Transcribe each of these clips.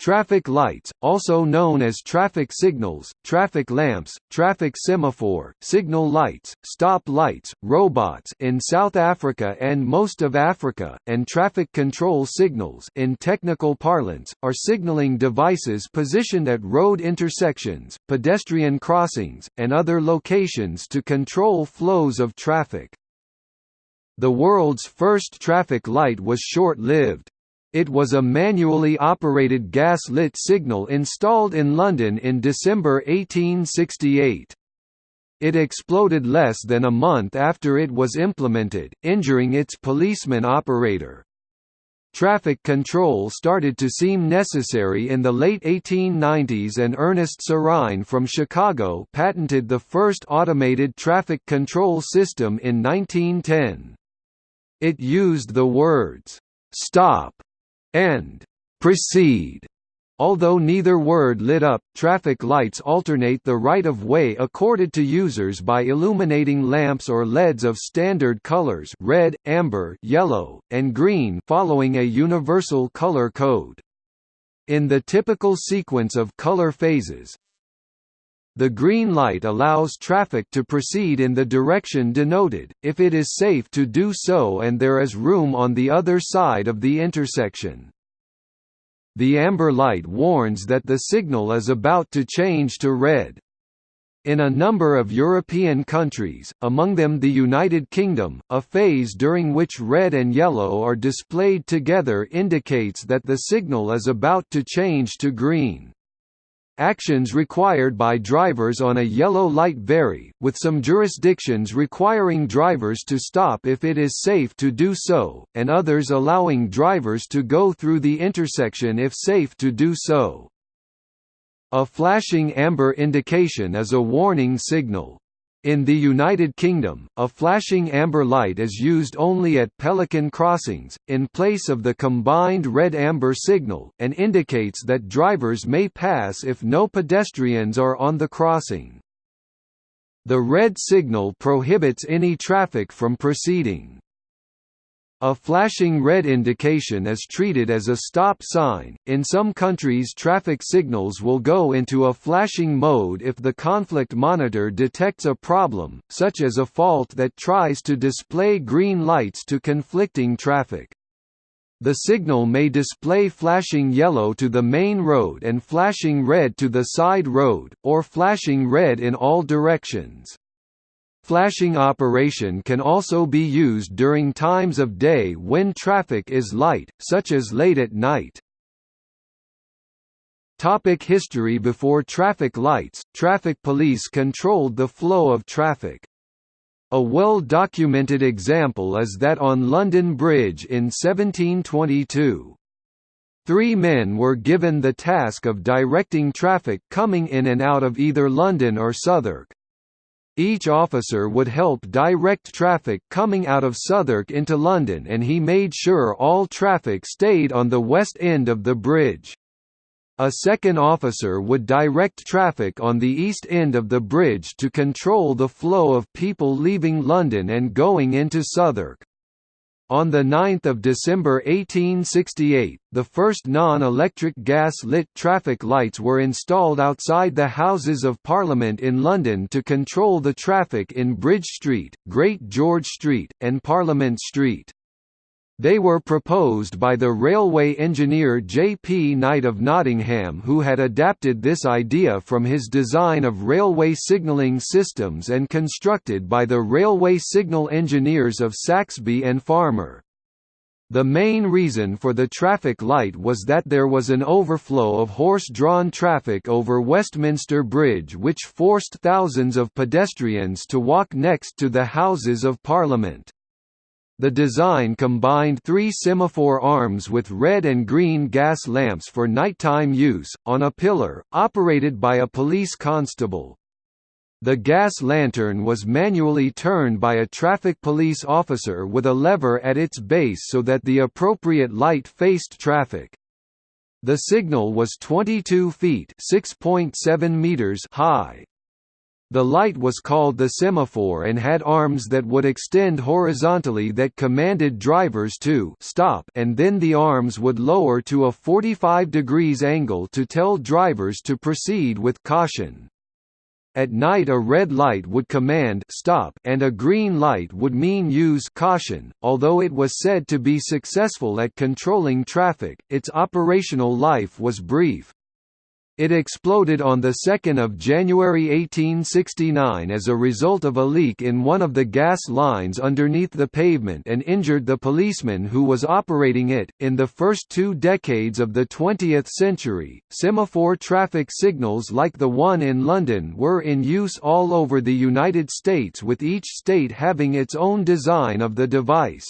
Traffic lights, also known as traffic signals, traffic lamps, traffic semaphore, signal lights, stop lights, robots in South Africa and most of Africa, and traffic control signals in technical parlance, are signaling devices positioned at road intersections, pedestrian crossings, and other locations to control flows of traffic. The world's first traffic light was short-lived. It was a manually operated gas-lit signal installed in London in December 1868. It exploded less than a month after it was implemented, injuring its policeman operator. Traffic control started to seem necessary in the late 1890s and Ernest Sirrine from Chicago patented the first automated traffic control system in 1910. It used the words, "'stop' and proceed. Although neither word lit up, traffic lights alternate the right-of-way accorded to users by illuminating lamps or LEDs of standard colors red, amber, yellow, and green following a universal color code. In the typical sequence of color phases, the green light allows traffic to proceed in the direction denoted, if it is safe to do so and there is room on the other side of the intersection. The amber light warns that the signal is about to change to red. In a number of European countries, among them the United Kingdom, a phase during which red and yellow are displayed together indicates that the signal is about to change to green. Actions required by drivers on a yellow light vary, with some jurisdictions requiring drivers to stop if it is safe to do so, and others allowing drivers to go through the intersection if safe to do so. A flashing amber indication is a warning signal. In the United Kingdom, a flashing amber light is used only at pelican crossings, in place of the combined red-amber signal, and indicates that drivers may pass if no pedestrians are on the crossing. The red signal prohibits any traffic from proceeding. A flashing red indication is treated as a stop sign. In some countries, traffic signals will go into a flashing mode if the conflict monitor detects a problem, such as a fault that tries to display green lights to conflicting traffic. The signal may display flashing yellow to the main road and flashing red to the side road, or flashing red in all directions. Flashing operation can also be used during times of day when traffic is light, such as late at night. Topic history Before traffic lights, traffic police controlled the flow of traffic. A well-documented example is that on London Bridge in 1722. Three men were given the task of directing traffic coming in and out of either London or Southwark. Each officer would help direct traffic coming out of Southwark into London and he made sure all traffic stayed on the west end of the bridge. A second officer would direct traffic on the east end of the bridge to control the flow of people leaving London and going into Southwark. On 9 December 1868, the first non-electric gas-lit traffic lights were installed outside the Houses of Parliament in London to control the traffic in Bridge Street, Great George Street, and Parliament Street. They were proposed by the railway engineer J. P. Knight of Nottingham who had adapted this idea from his design of railway signalling systems and constructed by the railway signal engineers of Saxby and Farmer. The main reason for the traffic light was that there was an overflow of horse-drawn traffic over Westminster Bridge which forced thousands of pedestrians to walk next to the Houses of Parliament. The design combined three semaphore arms with red and green gas lamps for nighttime use, on a pillar, operated by a police constable. The gas lantern was manually turned by a traffic police officer with a lever at its base so that the appropriate light faced traffic. The signal was 22 feet meters high. The light was called the semaphore and had arms that would extend horizontally that commanded drivers to stop and then the arms would lower to a 45 degrees angle to tell drivers to proceed with caution. At night a red light would command stop and a green light would mean use caution. Although it was said to be successful at controlling traffic, its operational life was brief. It exploded on 2 January 1869 as a result of a leak in one of the gas lines underneath the pavement and injured the policeman who was operating it. In the first two decades of the 20th century, semaphore traffic signals like the one in London were in use all over the United States with each state having its own design of the device.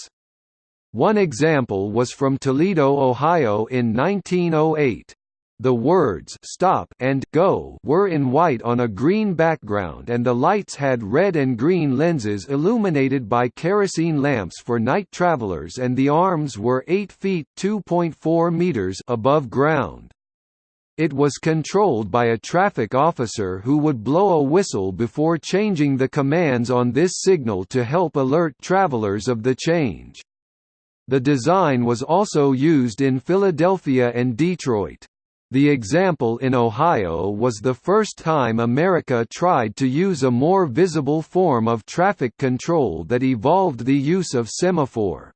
One example was from Toledo, Ohio in 1908. The words "stop" and "go" were in white on a green background and the lights had red and green lenses illuminated by kerosene lamps for night travelers and the arms were 8 feet (2.4 meters) above ground. It was controlled by a traffic officer who would blow a whistle before changing the commands on this signal to help alert travelers of the change. The design was also used in Philadelphia and Detroit. The example in Ohio was the first time America tried to use a more visible form of traffic control that evolved the use of semaphore.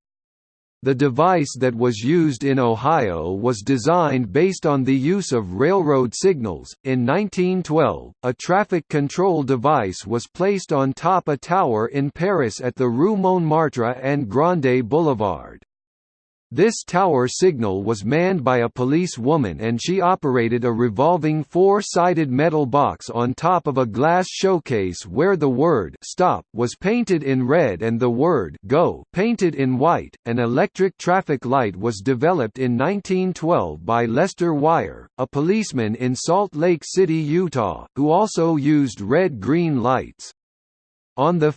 The device that was used in Ohio was designed based on the use of railroad signals. In 1912, a traffic control device was placed on top a tower in Paris at the Rue Montmartre and Grande Boulevard. This tower signal was manned by a police woman and she operated a revolving four-sided metal box on top of a glass showcase where the word stop was painted in red and the word go painted in white. An electric traffic light was developed in 1912 by Lester Wire, a policeman in Salt Lake City, Utah, who also used red-green lights. On 5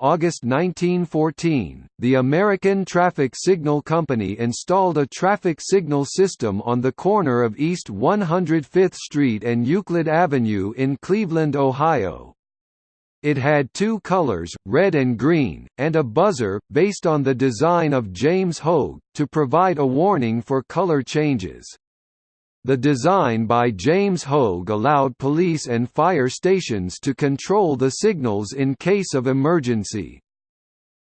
August 1914, the American Traffic Signal Company installed a traffic signal system on the corner of East 105th Street and Euclid Avenue in Cleveland, Ohio. It had two colors, red and green, and a buzzer, based on the design of James Hogue, to provide a warning for color changes. The design by James Hogue allowed police and fire stations to control the signals in case of emergency.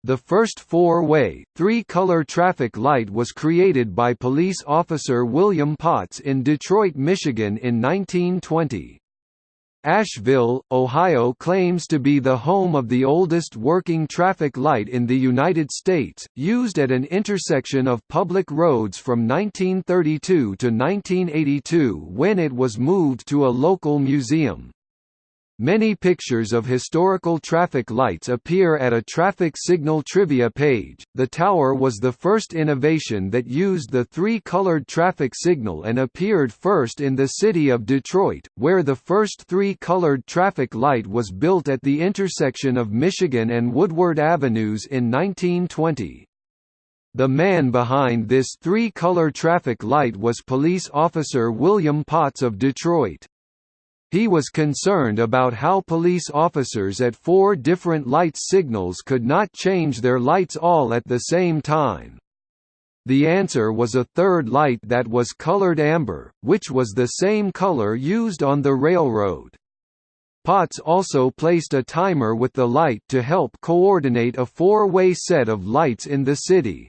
The first four-way, three-color traffic light was created by police officer William Potts in Detroit, Michigan in 1920. Ashville, Ohio claims to be the home of the oldest working traffic light in the United States, used at an intersection of public roads from 1932 to 1982 when it was moved to a local museum. Many pictures of historical traffic lights appear at a traffic signal trivia page. The tower was the first innovation that used the three colored traffic signal and appeared first in the city of Detroit, where the first three colored traffic light was built at the intersection of Michigan and Woodward Avenues in 1920. The man behind this three-color traffic light was police officer William Potts of Detroit. He was concerned about how police officers at four different light signals could not change their lights all at the same time. The answer was a third light that was colored amber, which was the same color used on the railroad. Potts also placed a timer with the light to help coordinate a four-way set of lights in the city.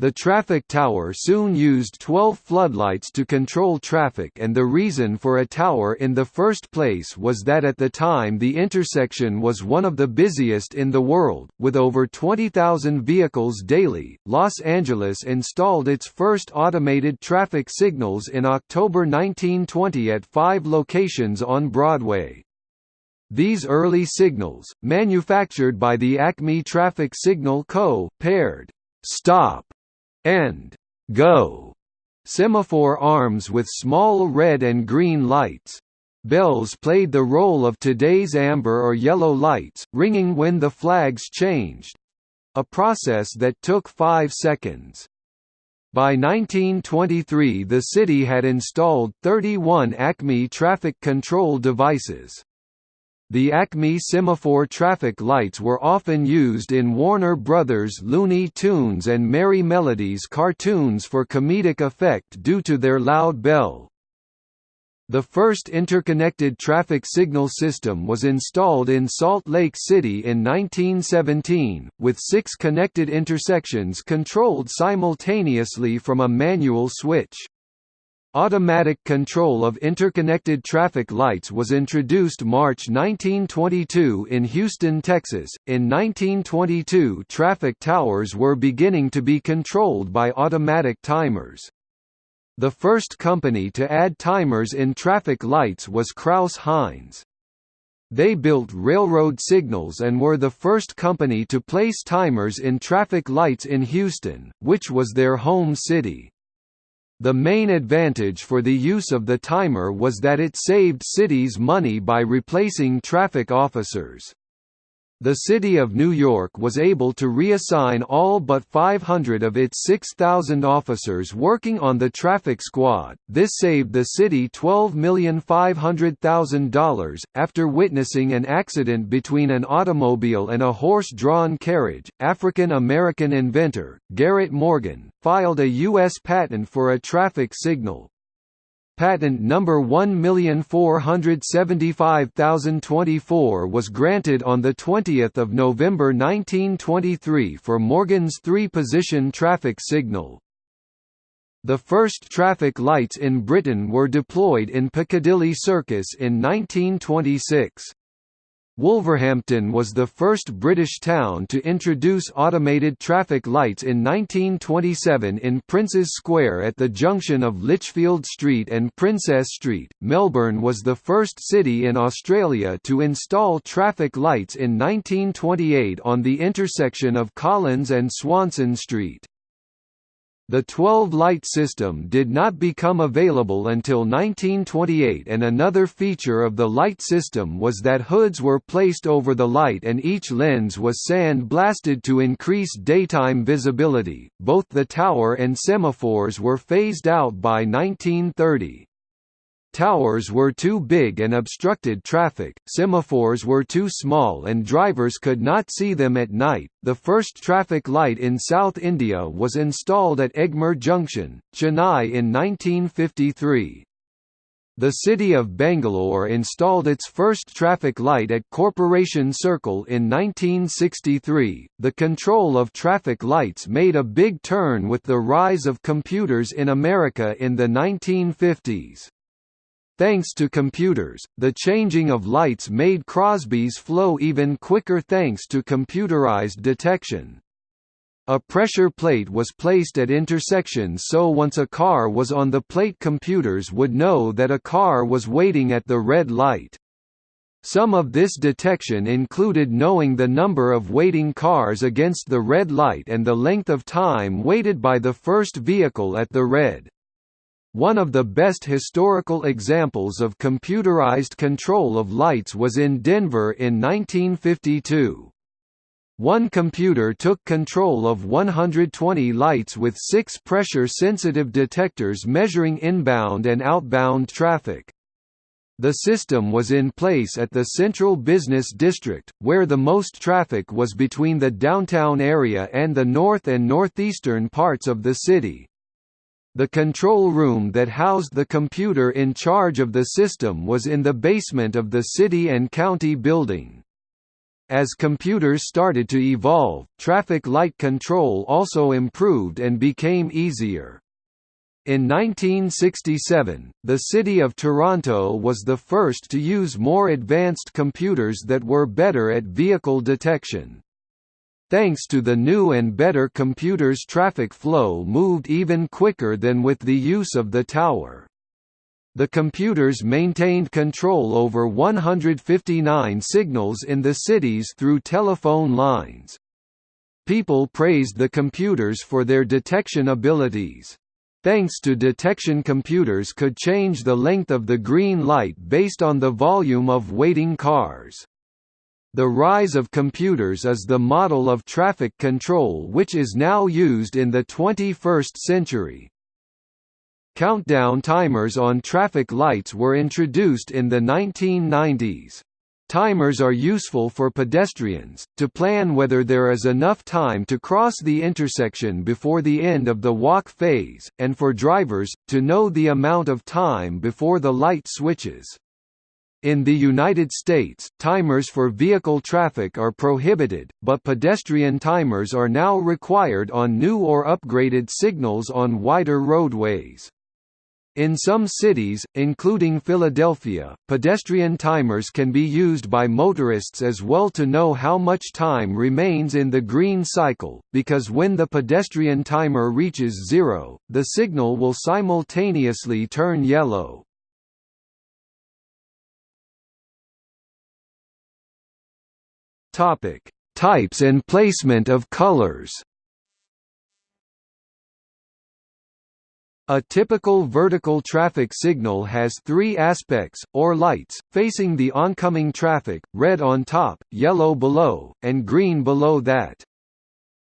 The traffic tower soon used 12 floodlights to control traffic and the reason for a tower in the first place was that at the time the intersection was one of the busiest in the world, with over 20,000 vehicles daily. Los Angeles installed its first automated traffic signals in October 1920 at five locations on Broadway. These early signals, manufactured by the Acme Traffic Signal Co., paired stop and go semaphore arms with small red and green lights. Bells played the role of today's amber or yellow lights, ringing when the flags changed—a process that took five seconds. By 1923 the city had installed 31 Acme traffic control devices. The Acme semaphore traffic lights were often used in Warner Brothers Looney Tunes and Merrie Melodies cartoons for comedic effect due to their loud bell. The first interconnected traffic signal system was installed in Salt Lake City in 1917, with six connected intersections controlled simultaneously from a manual switch. Automatic control of interconnected traffic lights was introduced March 1922 in Houston, Texas. In 1922, traffic towers were beginning to be controlled by automatic timers. The first company to add timers in traffic lights was Crouse-Hinds. They built railroad signals and were the first company to place timers in traffic lights in Houston, which was their home city. The main advantage for the use of the timer was that it saved cities money by replacing traffic officers. The City of New York was able to reassign all but 500 of its 6,000 officers working on the traffic squad. This saved the city $12,500,000. After witnessing an accident between an automobile and a horse drawn carriage, African American inventor, Garrett Morgan, filed a U.S. patent for a traffic signal, Patent number 1475024 was granted on 20 November 1923 for Morgan's three-position traffic signal. The first traffic lights in Britain were deployed in Piccadilly Circus in 1926. Wolverhampton was the first British town to introduce automated traffic lights in 1927 in Prince's Square at the junction of Lichfield Street and Princess Street. Melbourne was the first city in Australia to install traffic lights in 1928 on the intersection of Collins and Swanston Street. The 12-light system did not become available until 1928 and another feature of the light system was that hoods were placed over the light and each lens was sand-blasted to increase daytime visibility. Both the tower and semaphores were phased out by 1930. Towers were too big and obstructed traffic, semaphores were too small and drivers could not see them at night. The first traffic light in South India was installed at Egmore Junction, Chennai in 1953. The city of Bangalore installed its first traffic light at Corporation Circle in 1963. The control of traffic lights made a big turn with the rise of computers in America in the 1950s. Thanks to computers, the changing of lights made Crosby's flow even quicker thanks to computerized detection. A pressure plate was placed at intersections so once a car was on the plate computers would know that a car was waiting at the red light. Some of this detection included knowing the number of waiting cars against the red light and the length of time waited by the first vehicle at the red. One of the best historical examples of computerized control of lights was in Denver in 1952. One computer took control of 120 lights with six pressure-sensitive detectors measuring inbound and outbound traffic. The system was in place at the Central Business District, where the most traffic was between the downtown area and the north and northeastern parts of the city. The control room that housed the computer in charge of the system was in the basement of the city and county building. As computers started to evolve, traffic light control also improved and became easier. In 1967, the city of Toronto was the first to use more advanced computers that were better at vehicle detection. Thanks to the new and better computers traffic flow moved even quicker than with the use of the tower. The computers maintained control over 159 signals in the cities through telephone lines. People praised the computers for their detection abilities. Thanks to detection computers could change the length of the green light based on the volume of waiting cars. The rise of computers is the model of traffic control which is now used in the 21st century. Countdown timers on traffic lights were introduced in the 1990s. Timers are useful for pedestrians, to plan whether there is enough time to cross the intersection before the end of the walk phase, and for drivers, to know the amount of time before the light switches. In the United States, timers for vehicle traffic are prohibited, but pedestrian timers are now required on new or upgraded signals on wider roadways. In some cities, including Philadelphia, pedestrian timers can be used by motorists as well to know how much time remains in the green cycle, because when the pedestrian timer reaches zero, the signal will simultaneously turn yellow. Types and placement of colors A typical vertical traffic signal has three aspects, or lights, facing the oncoming traffic, red on top, yellow below, and green below that.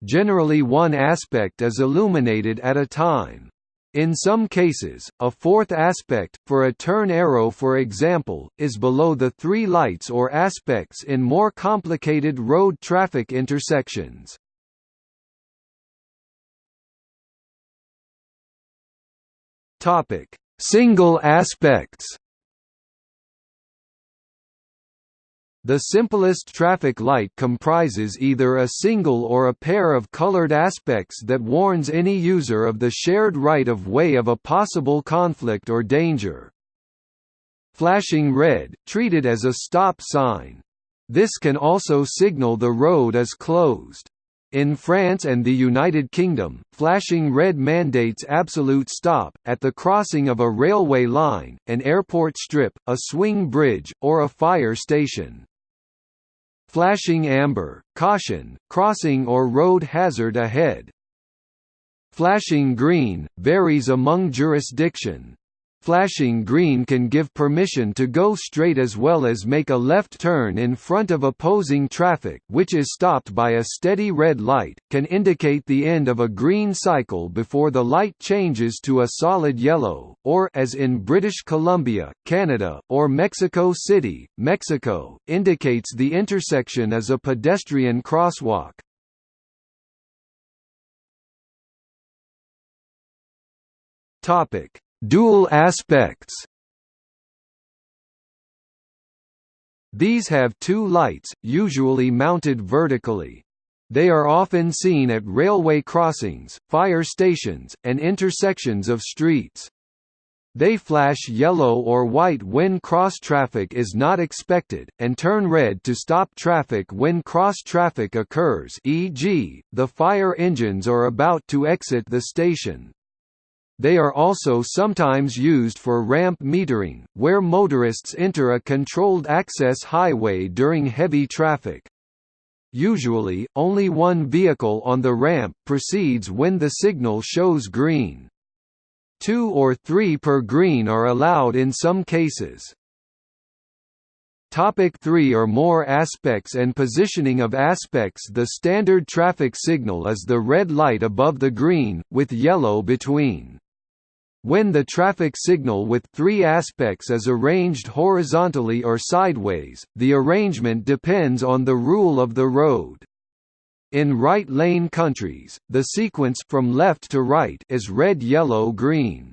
Generally one aspect is illuminated at a time. In some cases, a fourth aspect, for a turn arrow for example, is below the three lights or aspects in more complicated road traffic intersections. Single aspects. The simplest traffic light comprises either a single or a pair of colored aspects that warns any user of the shared right-of-way of a possible conflict or danger. Flashing red, treated as a stop sign. This can also signal the road is closed. In France and the United Kingdom, flashing red mandates absolute stop, at the crossing of a railway line, an airport strip, a swing bridge, or a fire station. Flashing amber, caution, crossing or road hazard ahead. Flashing green, varies among jurisdiction. Flashing green can give permission to go straight as well as make a left turn in front of opposing traffic which is stopped by a steady red light, can indicate the end of a green cycle before the light changes to a solid yellow, or as in British Columbia, Canada, or Mexico City, Mexico, indicates the intersection as a pedestrian crosswalk. Topic Dual aspects These have two lights, usually mounted vertically. They are often seen at railway crossings, fire stations, and intersections of streets. They flash yellow or white when cross traffic is not expected, and turn red to stop traffic when cross traffic occurs e.g., the fire engines are about to exit the station. They are also sometimes used for ramp metering, where motorists enter a controlled access highway during heavy traffic. Usually, only one vehicle on the ramp proceeds when the signal shows green. Two or three per green are allowed in some cases. Topic 3 or more aspects and positioning of aspects The standard traffic signal is the red light above the green, with yellow between. When the traffic signal with three aspects is arranged horizontally or sideways, the arrangement depends on the rule of the road. In right lane countries, the sequence from left to right is red yellow green.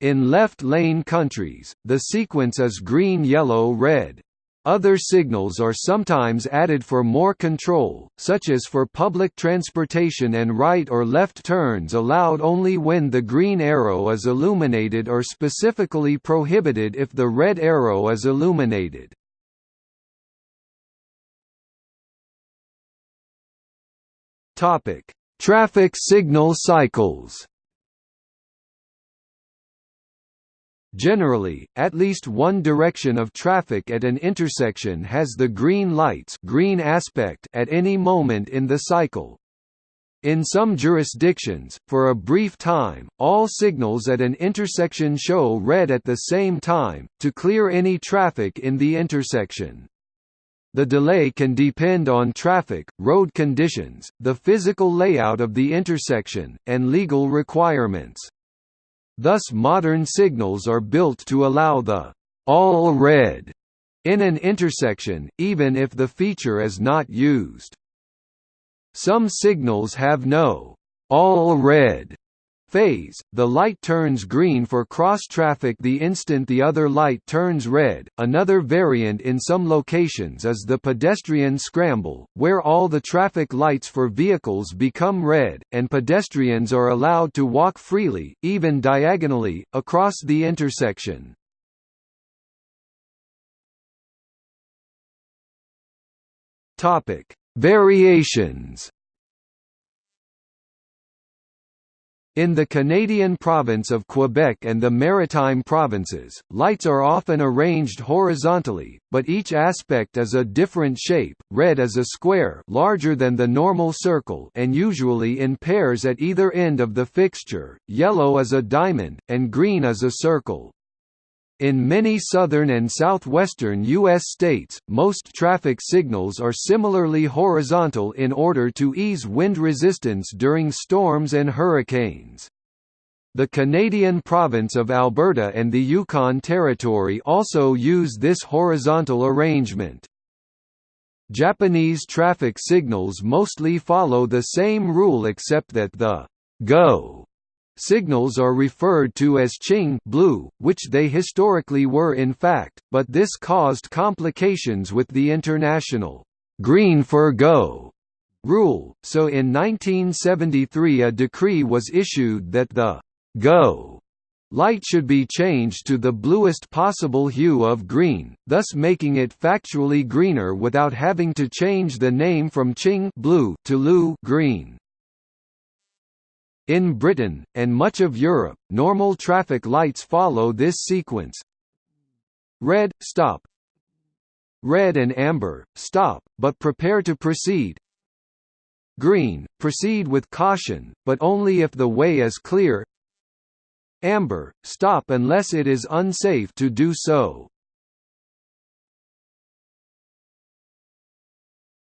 In left lane countries, the sequence is green yellow red. Other signals are sometimes added for more control, such as for public transportation and right or left turns allowed only when the green arrow is illuminated or specifically prohibited if the red arrow is illuminated. Traffic signal cycles Generally, at least one direction of traffic at an intersection has the green lights green aspect at any moment in the cycle. In some jurisdictions, for a brief time, all signals at an intersection show red at the same time, to clear any traffic in the intersection. The delay can depend on traffic, road conditions, the physical layout of the intersection, and legal requirements. Thus modern signals are built to allow the all red in an intersection, even if the feature is not used. Some signals have no all red phase, the light turns green for cross-traffic the instant the other light turns red. Another variant in some locations is the pedestrian scramble, where all the traffic lights for vehicles become red, and pedestrians are allowed to walk freely, even diagonally, across the intersection. Variations In the Canadian province of Quebec and the Maritime provinces, lights are often arranged horizontally, but each aspect is a different shape. Red is a square larger than the normal circle and usually in pairs at either end of the fixture, yellow is a diamond, and green is a circle. In many southern and southwestern U.S. states, most traffic signals are similarly horizontal in order to ease wind resistance during storms and hurricanes. The Canadian province of Alberta and the Yukon Territory also use this horizontal arrangement. Japanese traffic signals mostly follow the same rule except that the go Signals are referred to as Ching blue, which they historically were in fact, but this caused complications with the international green for go rule, so in 1973 a decree was issued that the go light should be changed to the bluest possible hue of green, thus making it factually greener without having to change the name from Ching blue to Lu green. In Britain, and much of Europe, normal traffic lights follow this sequence. Red, stop. Red and amber, stop, but prepare to proceed. Green, proceed with caution, but only if the way is clear. Amber, stop unless it is unsafe to do so.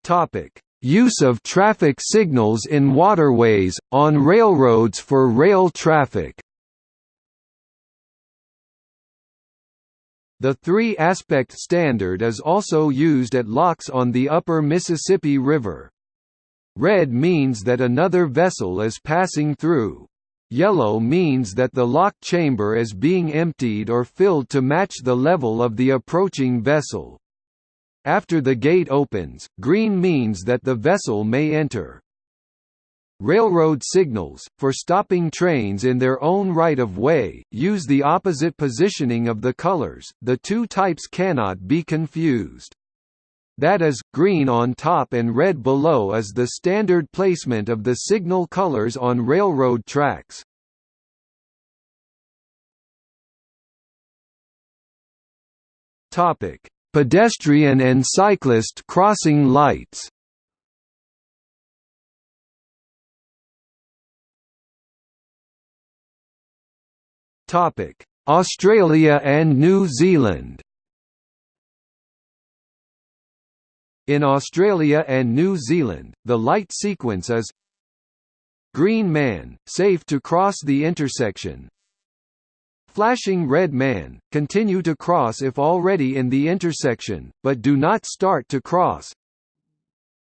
Topic Use of traffic signals in waterways, on railroads for rail traffic The three-aspect standard is also used at locks on the upper Mississippi River. Red means that another vessel is passing through. Yellow means that the lock chamber is being emptied or filled to match the level of the approaching vessel. After the gate opens, green means that the vessel may enter. Railroad signals, for stopping trains in their own right-of-way, use the opposite positioning of the colors, the two types cannot be confused. That is, green on top and red below is the standard placement of the signal colors on railroad tracks. Topic: Pedestrian and cyclist crossing lights Topic: Australia and New Zealand. In Australia and New Zealand, the light sequence is Green man, safe to cross the intersection Flashing red man, continue to cross if already in the intersection, but do not start to cross.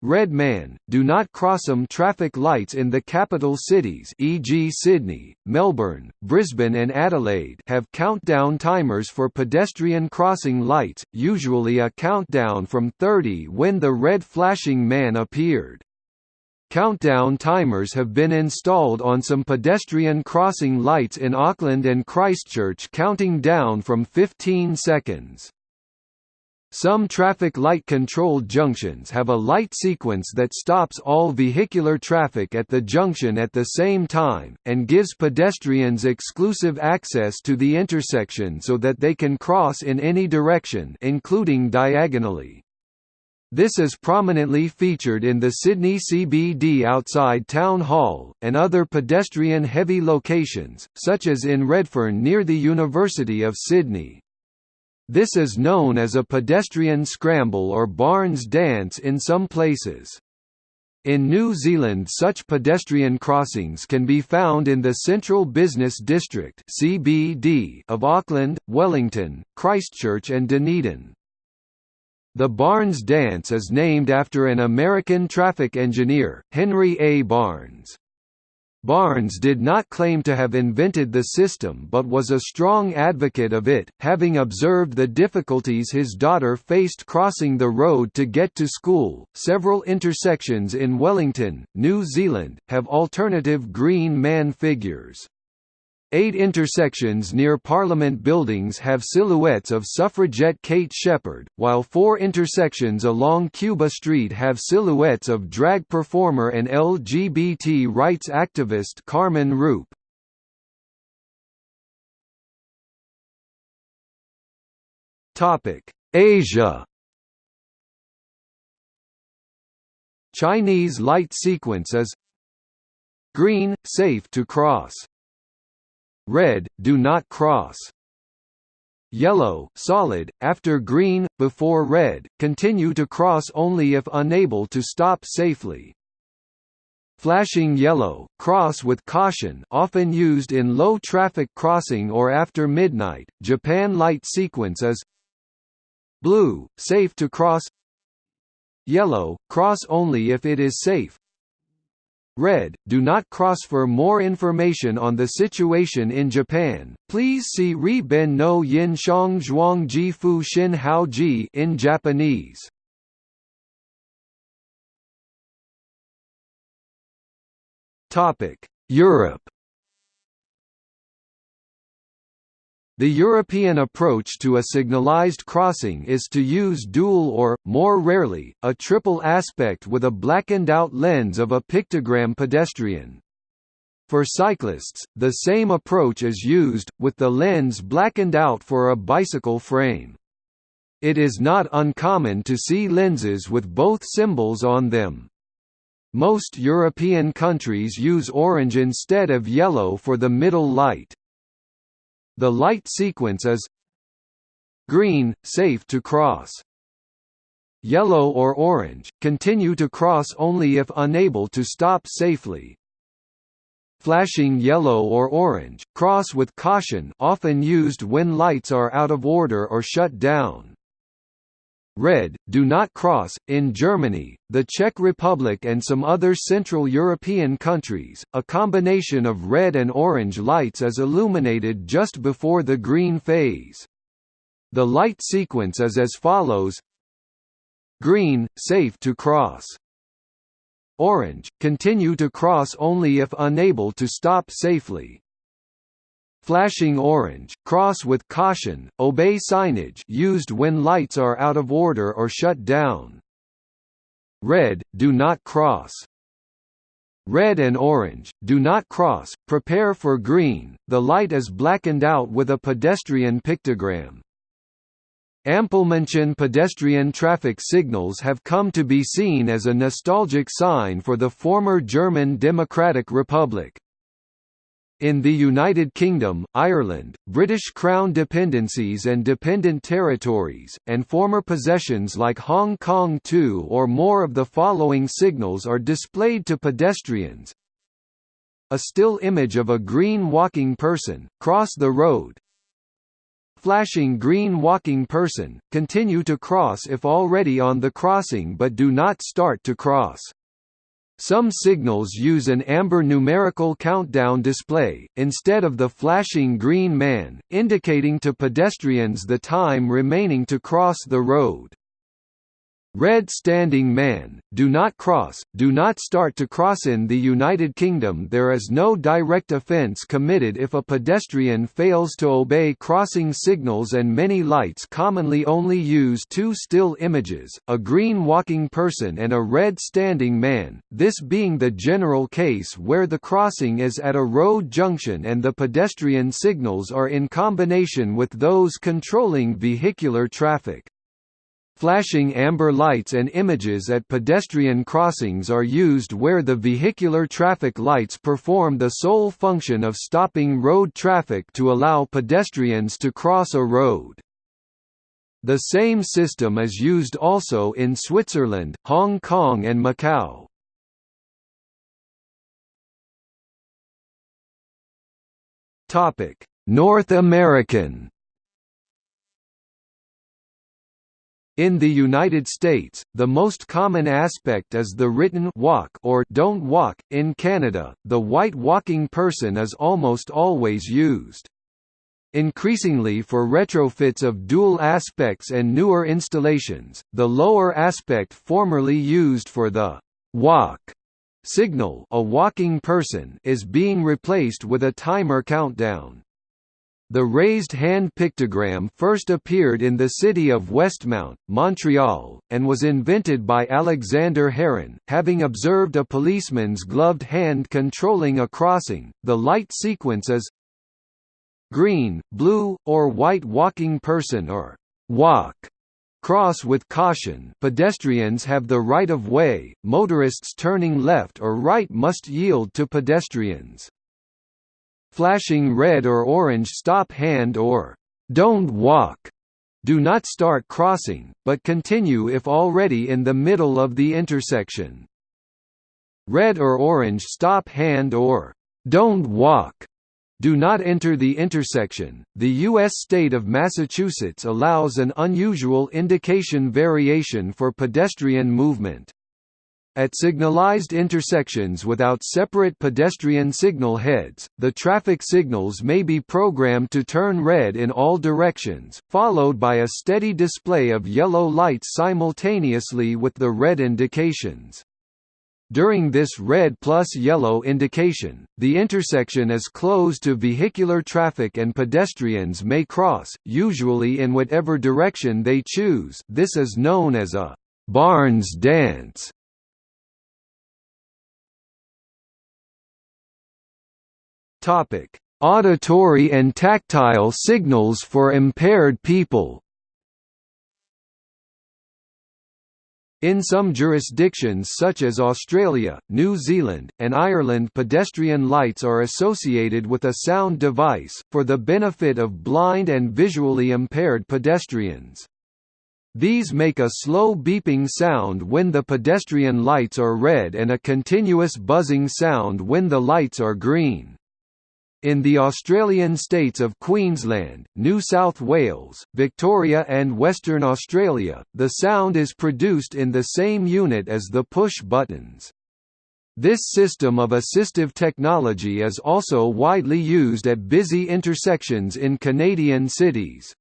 Red man, do not cross them traffic lights in the capital cities e.g. Sydney, Melbourne, Brisbane and Adelaide have countdown timers for pedestrian crossing lights, usually a countdown from 30 when the red flashing man appeared. Countdown timers have been installed on some pedestrian crossing lights in Auckland and Christchurch counting down from 15 seconds. Some traffic light controlled junctions have a light sequence that stops all vehicular traffic at the junction at the same time, and gives pedestrians exclusive access to the intersection so that they can cross in any direction including diagonally. This is prominently featured in the Sydney CBD outside Town Hall, and other pedestrian-heavy locations, such as in Redfern near the University of Sydney. This is known as a pedestrian scramble or Barnes dance in some places. In New Zealand such pedestrian crossings can be found in the Central Business District of Auckland, Wellington, Christchurch and Dunedin. The Barnes dance is named after an American traffic engineer, Henry A. Barnes. Barnes did not claim to have invented the system but was a strong advocate of it, having observed the difficulties his daughter faced crossing the road to get to school. Several intersections in Wellington, New Zealand, have alternative green man figures. Eight intersections near Parliament buildings have silhouettes of suffragette Kate Sheppard, while four intersections along Cuba Street have silhouettes of drag performer and LGBT rights activist Carmen Rupe. Asia Chinese light sequence is Green, safe to cross Red, do not cross. Yellow, solid, after green, before red, continue to cross only if unable to stop safely. Flashing yellow, cross with caution often used in low-traffic crossing or after midnight. Japan light sequence is Blue, safe to cross Yellow, cross only if it is safe Red, do not cross for more information on the situation in Japan, please see Ri Ben no Yin Shang Zhuang Ji Fu Xin Hao Ji in Japanese. Europe The European approach to a signalized crossing is to use dual or, more rarely, a triple aspect with a blackened-out lens of a pictogram pedestrian. For cyclists, the same approach is used, with the lens blackened out for a bicycle frame. It is not uncommon to see lenses with both symbols on them. Most European countries use orange instead of yellow for the middle light. The light sequence is green, safe to cross. Yellow or orange, continue to cross only if unable to stop safely. Flashing yellow or orange, cross with caution often used when lights are out of order or shut down. Red, do not cross. In Germany, the Czech Republic, and some other Central European countries, a combination of red and orange lights is illuminated just before the green phase. The light sequence is as follows Green, safe to cross. Orange, continue to cross only if unable to stop safely. Flashing orange, cross with caution, obey signage used when lights are out of order or shut down. Red, do not cross. Red and orange, do not cross, prepare for green, the light is blackened out with a pedestrian pictogram. Ampelmännchen pedestrian traffic signals have come to be seen as a nostalgic sign for the former German Democratic Republic. In the United Kingdom, Ireland, British Crown dependencies and dependent territories, and former possessions like Hong Kong two or more of the following signals are displayed to pedestrians. A still image of a green walking person, cross the road. Flashing green walking person, continue to cross if already on the crossing but do not start to cross. Some signals use an amber numerical countdown display, instead of the flashing green man, indicating to pedestrians the time remaining to cross the road. Red Standing Man, do not cross, do not start to cross In the United Kingdom there is no direct offence committed if a pedestrian fails to obey crossing signals and many lights commonly only use two still images, a green walking person and a red standing man, this being the general case where the crossing is at a road junction and the pedestrian signals are in combination with those controlling vehicular traffic. Flashing amber lights and images at pedestrian crossings are used where the vehicular traffic lights perform the sole function of stopping road traffic to allow pedestrians to cross a road. The same system is used also in Switzerland, Hong Kong and Macau. North American In the United States, the most common aspect is the written walk or don't walk. In Canada, the white walking person is almost always used. Increasingly for retrofits of dual aspects and newer installations, the lower aspect formerly used for the walk signal a walking person is being replaced with a timer countdown. The raised hand pictogram first appeared in the city of Westmount, Montreal, and was invented by Alexander Heron, having observed a policeman's gloved hand controlling a crossing. The light sequence is green, blue, or white walking person or walk. Cross with caution pedestrians have the right of way, motorists turning left or right must yield to pedestrians flashing red or orange stop hand or don't walk. Do not start crossing, but continue if already in the middle of the intersection. Red or orange stop hand or don't walk. Do not enter the intersection. The U.S. state of Massachusetts allows an unusual indication variation for pedestrian movement. At signalized intersections without separate pedestrian signal heads, the traffic signals may be programmed to turn red in all directions, followed by a steady display of yellow lights simultaneously with the red indications. During this red plus yellow indication, the intersection is closed to vehicular traffic and pedestrians may cross, usually in whatever direction they choose this is known as a «Barnes dance». Topic: Auditory and tactile signals for impaired people. In some jurisdictions such as Australia, New Zealand, and Ireland pedestrian lights are associated with a sound device, for the benefit of blind and visually impaired pedestrians. These make a slow beeping sound when the pedestrian lights are red and a continuous buzzing sound when the lights are green. In the Australian states of Queensland, New South Wales, Victoria and Western Australia, the sound is produced in the same unit as the push buttons. This system of assistive technology is also widely used at busy intersections in Canadian cities.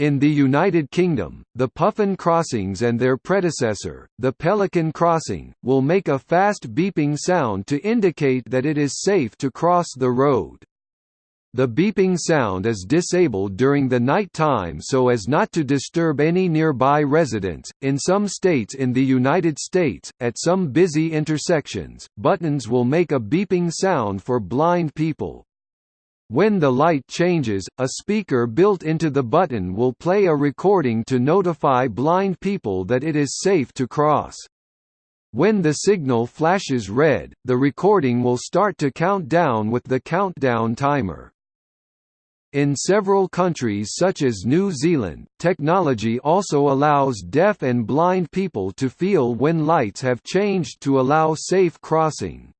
In the United Kingdom, the Puffin crossings and their predecessor, the Pelican crossing, will make a fast beeping sound to indicate that it is safe to cross the road. The beeping sound is disabled during the night time so as not to disturb any nearby residents. In some states in the United States, at some busy intersections, buttons will make a beeping sound for blind people. When the light changes, a speaker built into the button will play a recording to notify blind people that it is safe to cross. When the signal flashes red, the recording will start to count down with the countdown timer. In several countries such as New Zealand, technology also allows deaf and blind people to feel when lights have changed to allow safe crossing.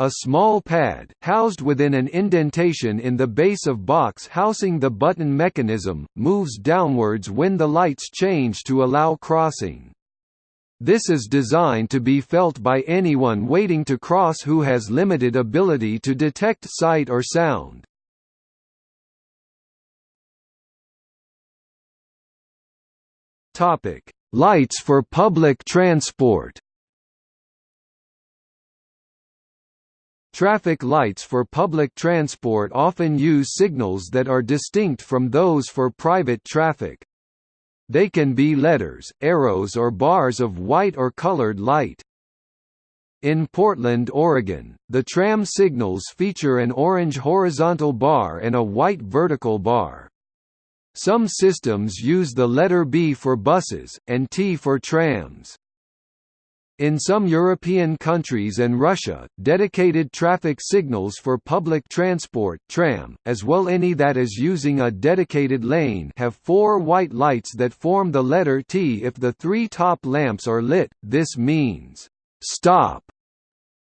A small pad, housed within an indentation in the base of box housing the button mechanism, moves downwards when the lights change to allow crossing. This is designed to be felt by anyone waiting to cross who has limited ability to detect sight or sound. Lights for public transport Traffic lights for public transport often use signals that are distinct from those for private traffic. They can be letters, arrows or bars of white or colored light. In Portland, Oregon, the tram signals feature an orange horizontal bar and a white vertical bar. Some systems use the letter B for buses, and T for trams. In some European countries and Russia, dedicated traffic signals for public transport tram, as well any that is using a dedicated lane have four white lights that form the letter T if the three top lamps are lit, this means, "'Stop'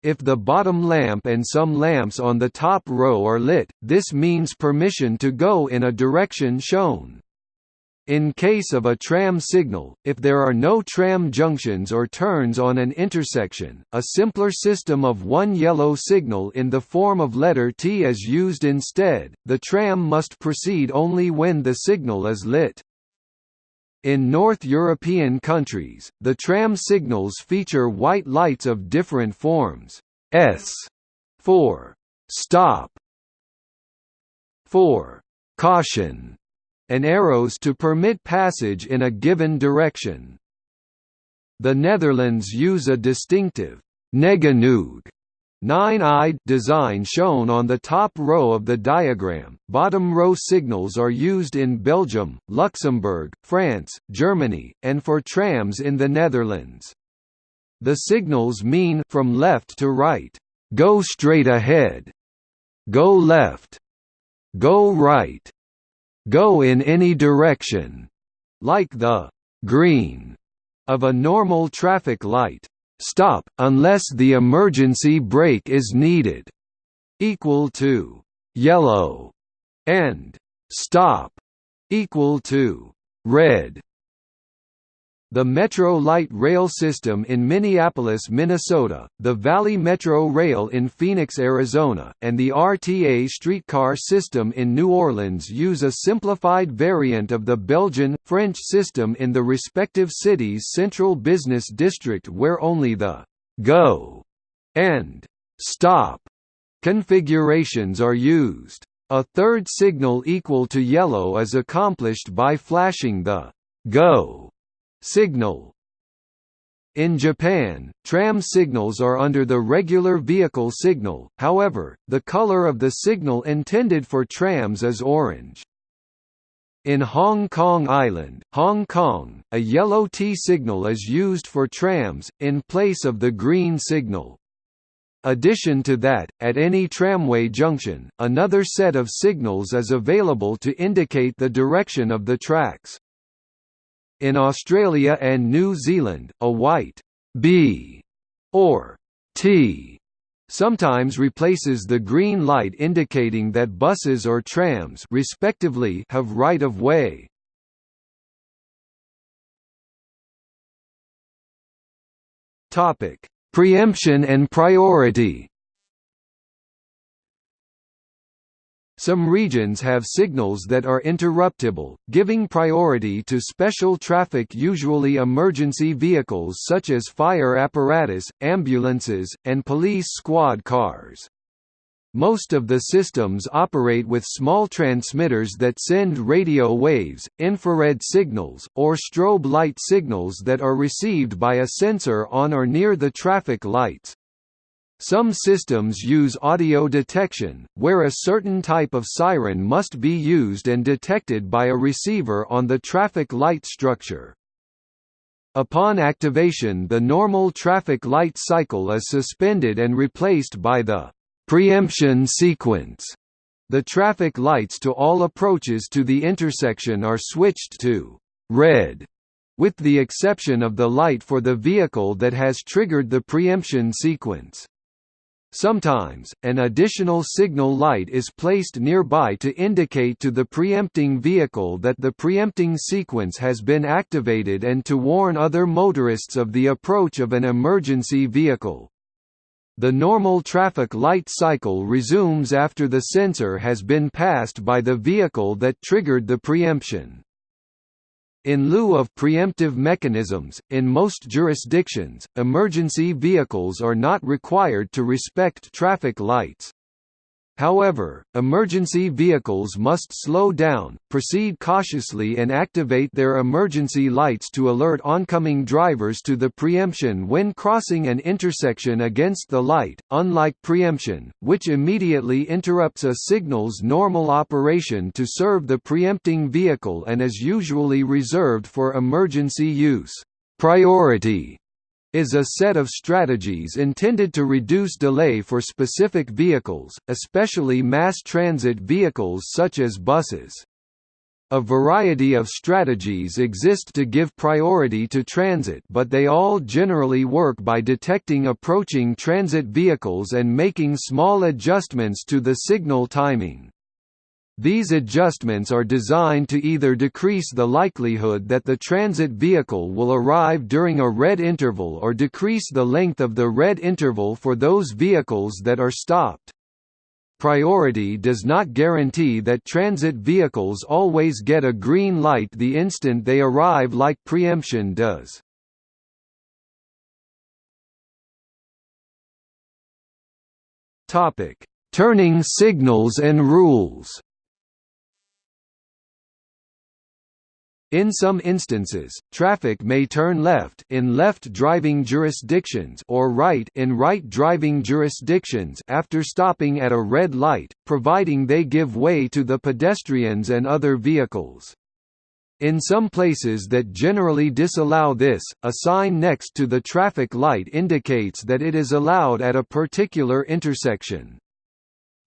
If the bottom lamp and some lamps on the top row are lit, this means permission to go in a direction shown. In case of a tram signal, if there are no tram junctions or turns on an intersection, a simpler system of one yellow signal in the form of letter T is used instead. The tram must proceed only when the signal is lit. In North European countries, the tram signals feature white lights of different forms. S for stop, for caution, and arrows to permit passage in a given direction. The Netherlands use a distinctive negenoog nine-eyed design shown on the top row of the diagram. Bottom row signals are used in Belgium, Luxembourg, France, Germany, and for trams in the Netherlands. The signals mean from left to right, go straight ahead, go left, go right, go in any direction, like the green of a normal traffic light. Stop, unless the emergency brake is needed, equal to yellow, and stop, equal to red. The Metro Light Rail System in Minneapolis, Minnesota, the Valley Metro Rail in Phoenix, Arizona, and the RTA streetcar system in New Orleans use a simplified variant of the Belgian, French system in the respective cities' central business district where only the «go» and «stop» configurations are used. A third signal equal to yellow is accomplished by flashing the «go» Signal in Japan, tram signals are under the regular vehicle signal, however, the color of the signal intended for trams is orange. In Hong Kong Island, Hong Kong, a yellow T signal is used for trams, in place of the green signal. Addition to that, at any tramway junction, another set of signals is available to indicate the direction of the tracks. In Australia and New Zealand, a white B or T sometimes replaces the green light indicating that buses or trams respectively have right of way. Topic: Preemption and priority. Some regions have signals that are interruptible, giving priority to special traffic usually emergency vehicles such as fire apparatus, ambulances, and police squad cars. Most of the systems operate with small transmitters that send radio waves, infrared signals, or strobe light signals that are received by a sensor on or near the traffic lights. Some systems use audio detection, where a certain type of siren must be used and detected by a receiver on the traffic light structure. Upon activation the normal traffic light cycle is suspended and replaced by the preemption sequence. The traffic lights to all approaches to the intersection are switched to red, with the exception of the light for the vehicle that has triggered the preemption sequence. Sometimes, an additional signal light is placed nearby to indicate to the preempting vehicle that the preempting sequence has been activated and to warn other motorists of the approach of an emergency vehicle. The normal traffic light cycle resumes after the sensor has been passed by the vehicle that triggered the preemption. In lieu of preemptive mechanisms, in most jurisdictions, emergency vehicles are not required to respect traffic lights. However, emergency vehicles must slow down, proceed cautiously and activate their emergency lights to alert oncoming drivers to the preemption when crossing an intersection against the light, unlike preemption, which immediately interrupts a signal's normal operation to serve the preempting vehicle and is usually reserved for emergency use. Priority is a set of strategies intended to reduce delay for specific vehicles, especially mass transit vehicles such as buses. A variety of strategies exist to give priority to transit but they all generally work by detecting approaching transit vehicles and making small adjustments to the signal timing. These adjustments are designed to either decrease the likelihood that the transit vehicle will arrive during a red interval or decrease the length of the red interval for those vehicles that are stopped. Priority does not guarantee that transit vehicles always get a green light the instant they arrive like preemption does. Turning signals and rules In some instances, traffic may turn left in left driving jurisdictions or right in right driving jurisdictions after stopping at a red light, providing they give way to the pedestrians and other vehicles. In some places that generally disallow this, a sign next to the traffic light indicates that it is allowed at a particular intersection.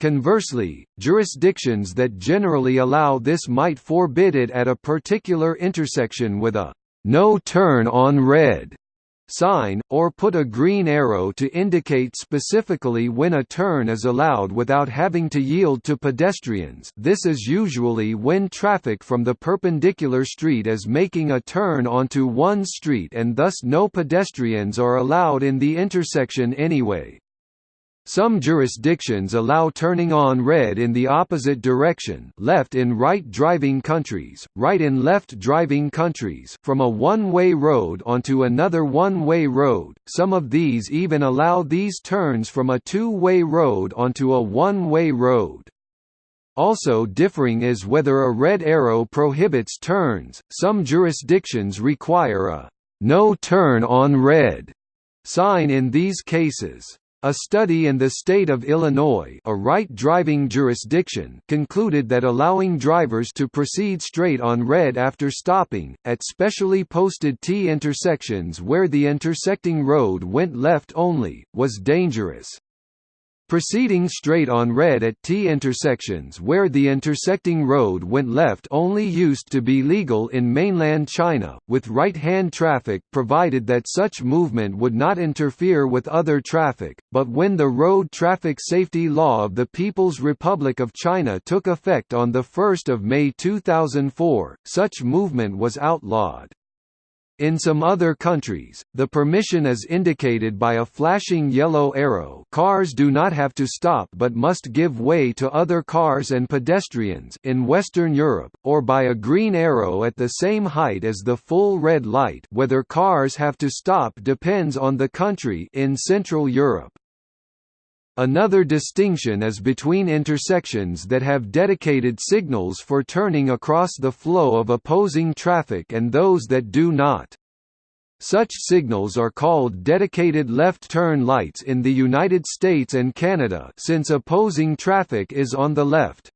Conversely, jurisdictions that generally allow this might forbid it at a particular intersection with a «no turn on red» sign, or put a green arrow to indicate specifically when a turn is allowed without having to yield to pedestrians this is usually when traffic from the perpendicular street is making a turn onto one street and thus no pedestrians are allowed in the intersection anyway. Some jurisdictions allow turning on red in the opposite direction left in right driving countries, right in left driving countries from a one-way road onto another one-way road, some of these even allow these turns from a two-way road onto a one-way road. Also differing is whether a red arrow prohibits turns, some jurisdictions require a «no turn on red» sign in these cases. A study in the state of Illinois a right driving jurisdiction concluded that allowing drivers to proceed straight on red after stopping, at specially posted T intersections where the intersecting road went left only, was dangerous. Proceeding straight on red at T intersections where the intersecting road went left only used to be legal in mainland China, with right-hand traffic provided that such movement would not interfere with other traffic, but when the Road Traffic Safety Law of the People's Republic of China took effect on 1 May 2004, such movement was outlawed. In some other countries, the permission is indicated by a flashing yellow arrow cars do not have to stop but must give way to other cars and pedestrians in Western Europe, or by a green arrow at the same height as the full red light whether cars have to stop depends on the country in Central Europe. Another distinction is between intersections that have dedicated signals for turning across the flow of opposing traffic and those that do not. Such signals are called dedicated left turn lights in the United States and Canada since opposing traffic is on the left.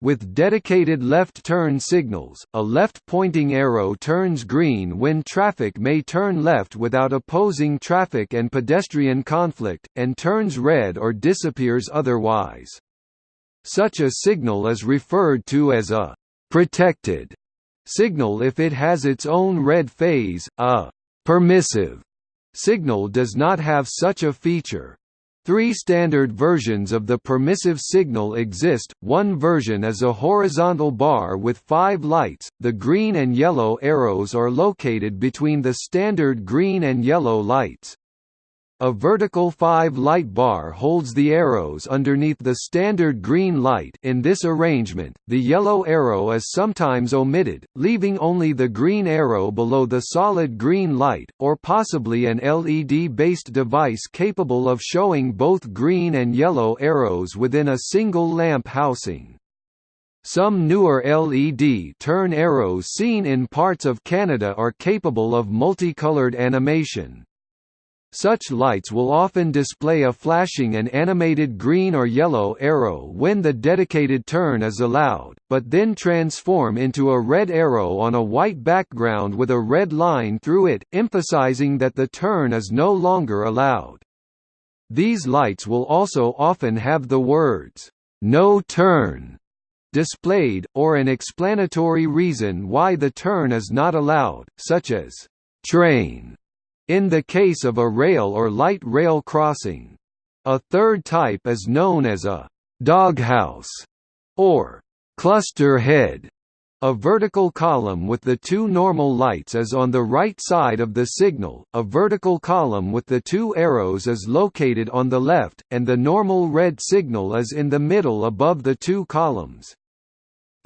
With dedicated left turn signals, a left-pointing arrow turns green when traffic may turn left without opposing traffic and pedestrian conflict, and turns red or disappears otherwise. Such a signal is referred to as a «protected» signal if it has its own red phase, a «permissive» signal does not have such a feature. Three standard versions of the permissive signal exist, one version is a horizontal bar with five lights, the green and yellow arrows are located between the standard green and yellow lights. A vertical 5-light bar holds the arrows underneath the standard green light in this arrangement, the yellow arrow is sometimes omitted, leaving only the green arrow below the solid green light, or possibly an LED-based device capable of showing both green and yellow arrows within a single lamp housing. Some newer LED turn arrows seen in parts of Canada are capable of multicolored animation. Such lights will often display a flashing and animated green or yellow arrow when the dedicated turn is allowed, but then transform into a red arrow on a white background with a red line through it, emphasizing that the turn is no longer allowed. These lights will also often have the words, "'No turn' displayed, or an explanatory reason why the turn is not allowed, such as, "'train' in the case of a rail or light rail crossing. A third type is known as a «doghouse» or cluster head a vertical column with the two normal lights is on the right side of the signal, a vertical column with the two arrows is located on the left, and the normal red signal is in the middle above the two columns.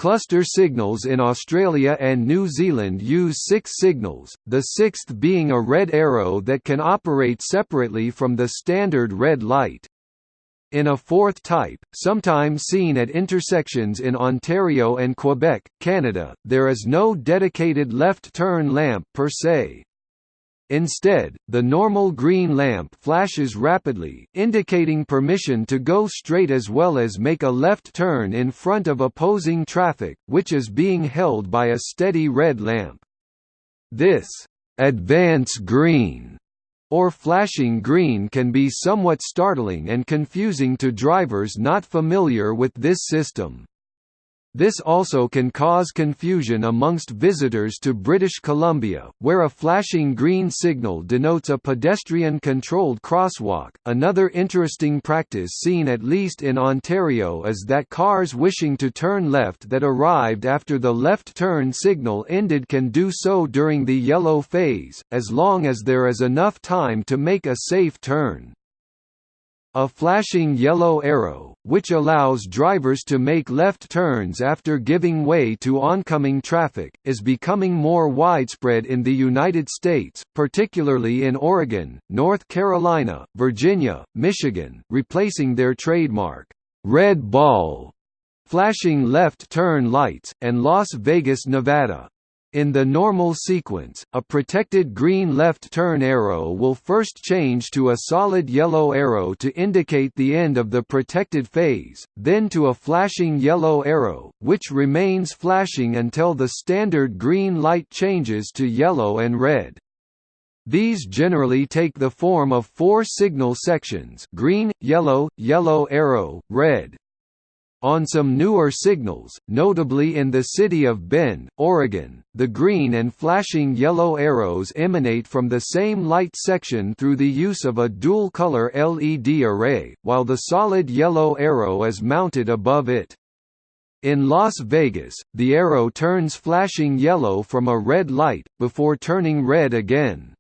Cluster signals in Australia and New Zealand use six signals, the sixth being a red arrow that can operate separately from the standard red light. In a fourth type, sometimes seen at intersections in Ontario and Quebec, Canada, there is no dedicated left turn lamp per se. Instead, the normal green lamp flashes rapidly, indicating permission to go straight as well as make a left turn in front of opposing traffic, which is being held by a steady red lamp. This advance green or flashing green can be somewhat startling and confusing to drivers not familiar with this system. This also can cause confusion amongst visitors to British Columbia, where a flashing green signal denotes a pedestrian-controlled crosswalk. Another interesting practice seen at least in Ontario is that cars wishing to turn left that arrived after the left turn signal ended can do so during the yellow phase, as long as there is enough time to make a safe turn. A flashing yellow arrow, which allows drivers to make left turns after giving way to oncoming traffic, is becoming more widespread in the United States, particularly in Oregon, North Carolina, Virginia, Michigan, replacing their trademark, red ball, flashing left turn lights, and Las Vegas, Nevada. In the normal sequence, a protected green left turn arrow will first change to a solid yellow arrow to indicate the end of the protected phase, then to a flashing yellow arrow, which remains flashing until the standard green light changes to yellow and red. These generally take the form of four signal sections green, yellow, yellow arrow, red, on some newer signals, notably in the city of Bend, Oregon, the green and flashing yellow arrows emanate from the same light section through the use of a dual-color LED array, while the solid yellow arrow is mounted above it. In Las Vegas, the arrow turns flashing yellow from a red light, before turning red again.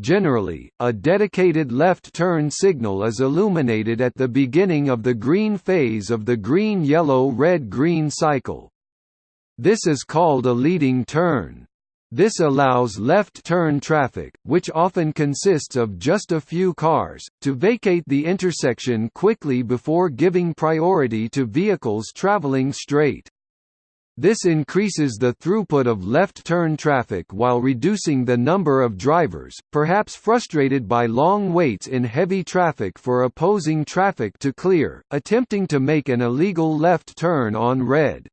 Generally, a dedicated left turn signal is illuminated at the beginning of the green phase of the green-yellow-red-green cycle. This is called a leading turn. This allows left-turn traffic, which often consists of just a few cars, to vacate the intersection quickly before giving priority to vehicles traveling straight. This increases the throughput of left-turn traffic while reducing the number of drivers, perhaps frustrated by long waits in heavy traffic for opposing traffic to clear, attempting to make an illegal left turn on red.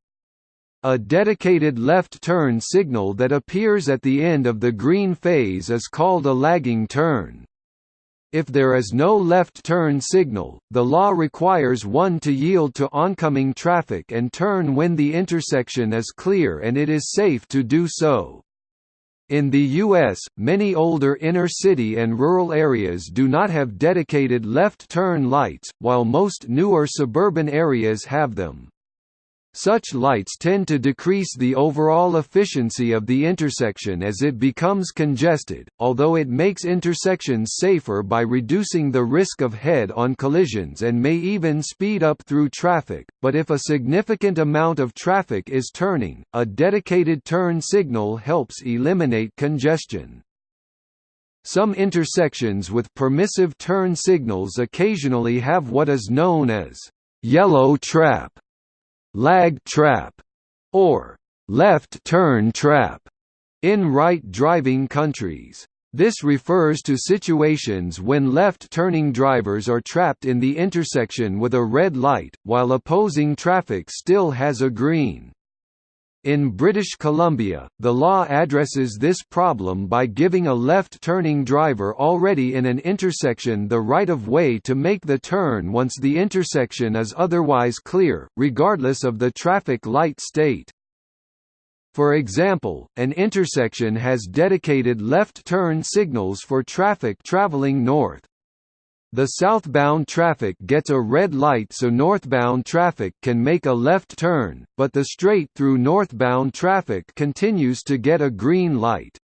A dedicated left turn signal that appears at the end of the green phase is called a lagging turn. If there is no left turn signal, the law requires one to yield to oncoming traffic and turn when the intersection is clear and it is safe to do so. In the U.S., many older inner-city and rural areas do not have dedicated left turn lights, while most newer suburban areas have them. Such lights tend to decrease the overall efficiency of the intersection as it becomes congested, although it makes intersections safer by reducing the risk of head-on collisions and may even speed up through traffic, but if a significant amount of traffic is turning, a dedicated turn signal helps eliminate congestion. Some intersections with permissive turn signals occasionally have what is known as yellow trap lag trap, or left turn trap in right driving countries. This refers to situations when left-turning drivers are trapped in the intersection with a red light, while opposing traffic still has a green. In British Columbia, the law addresses this problem by giving a left-turning driver already in an intersection the right of way to make the turn once the intersection is otherwise clear, regardless of the traffic light state. For example, an intersection has dedicated left turn signals for traffic traveling north. The southbound traffic gets a red light so northbound traffic can make a left turn, but the straight-through northbound traffic continues to get a green light.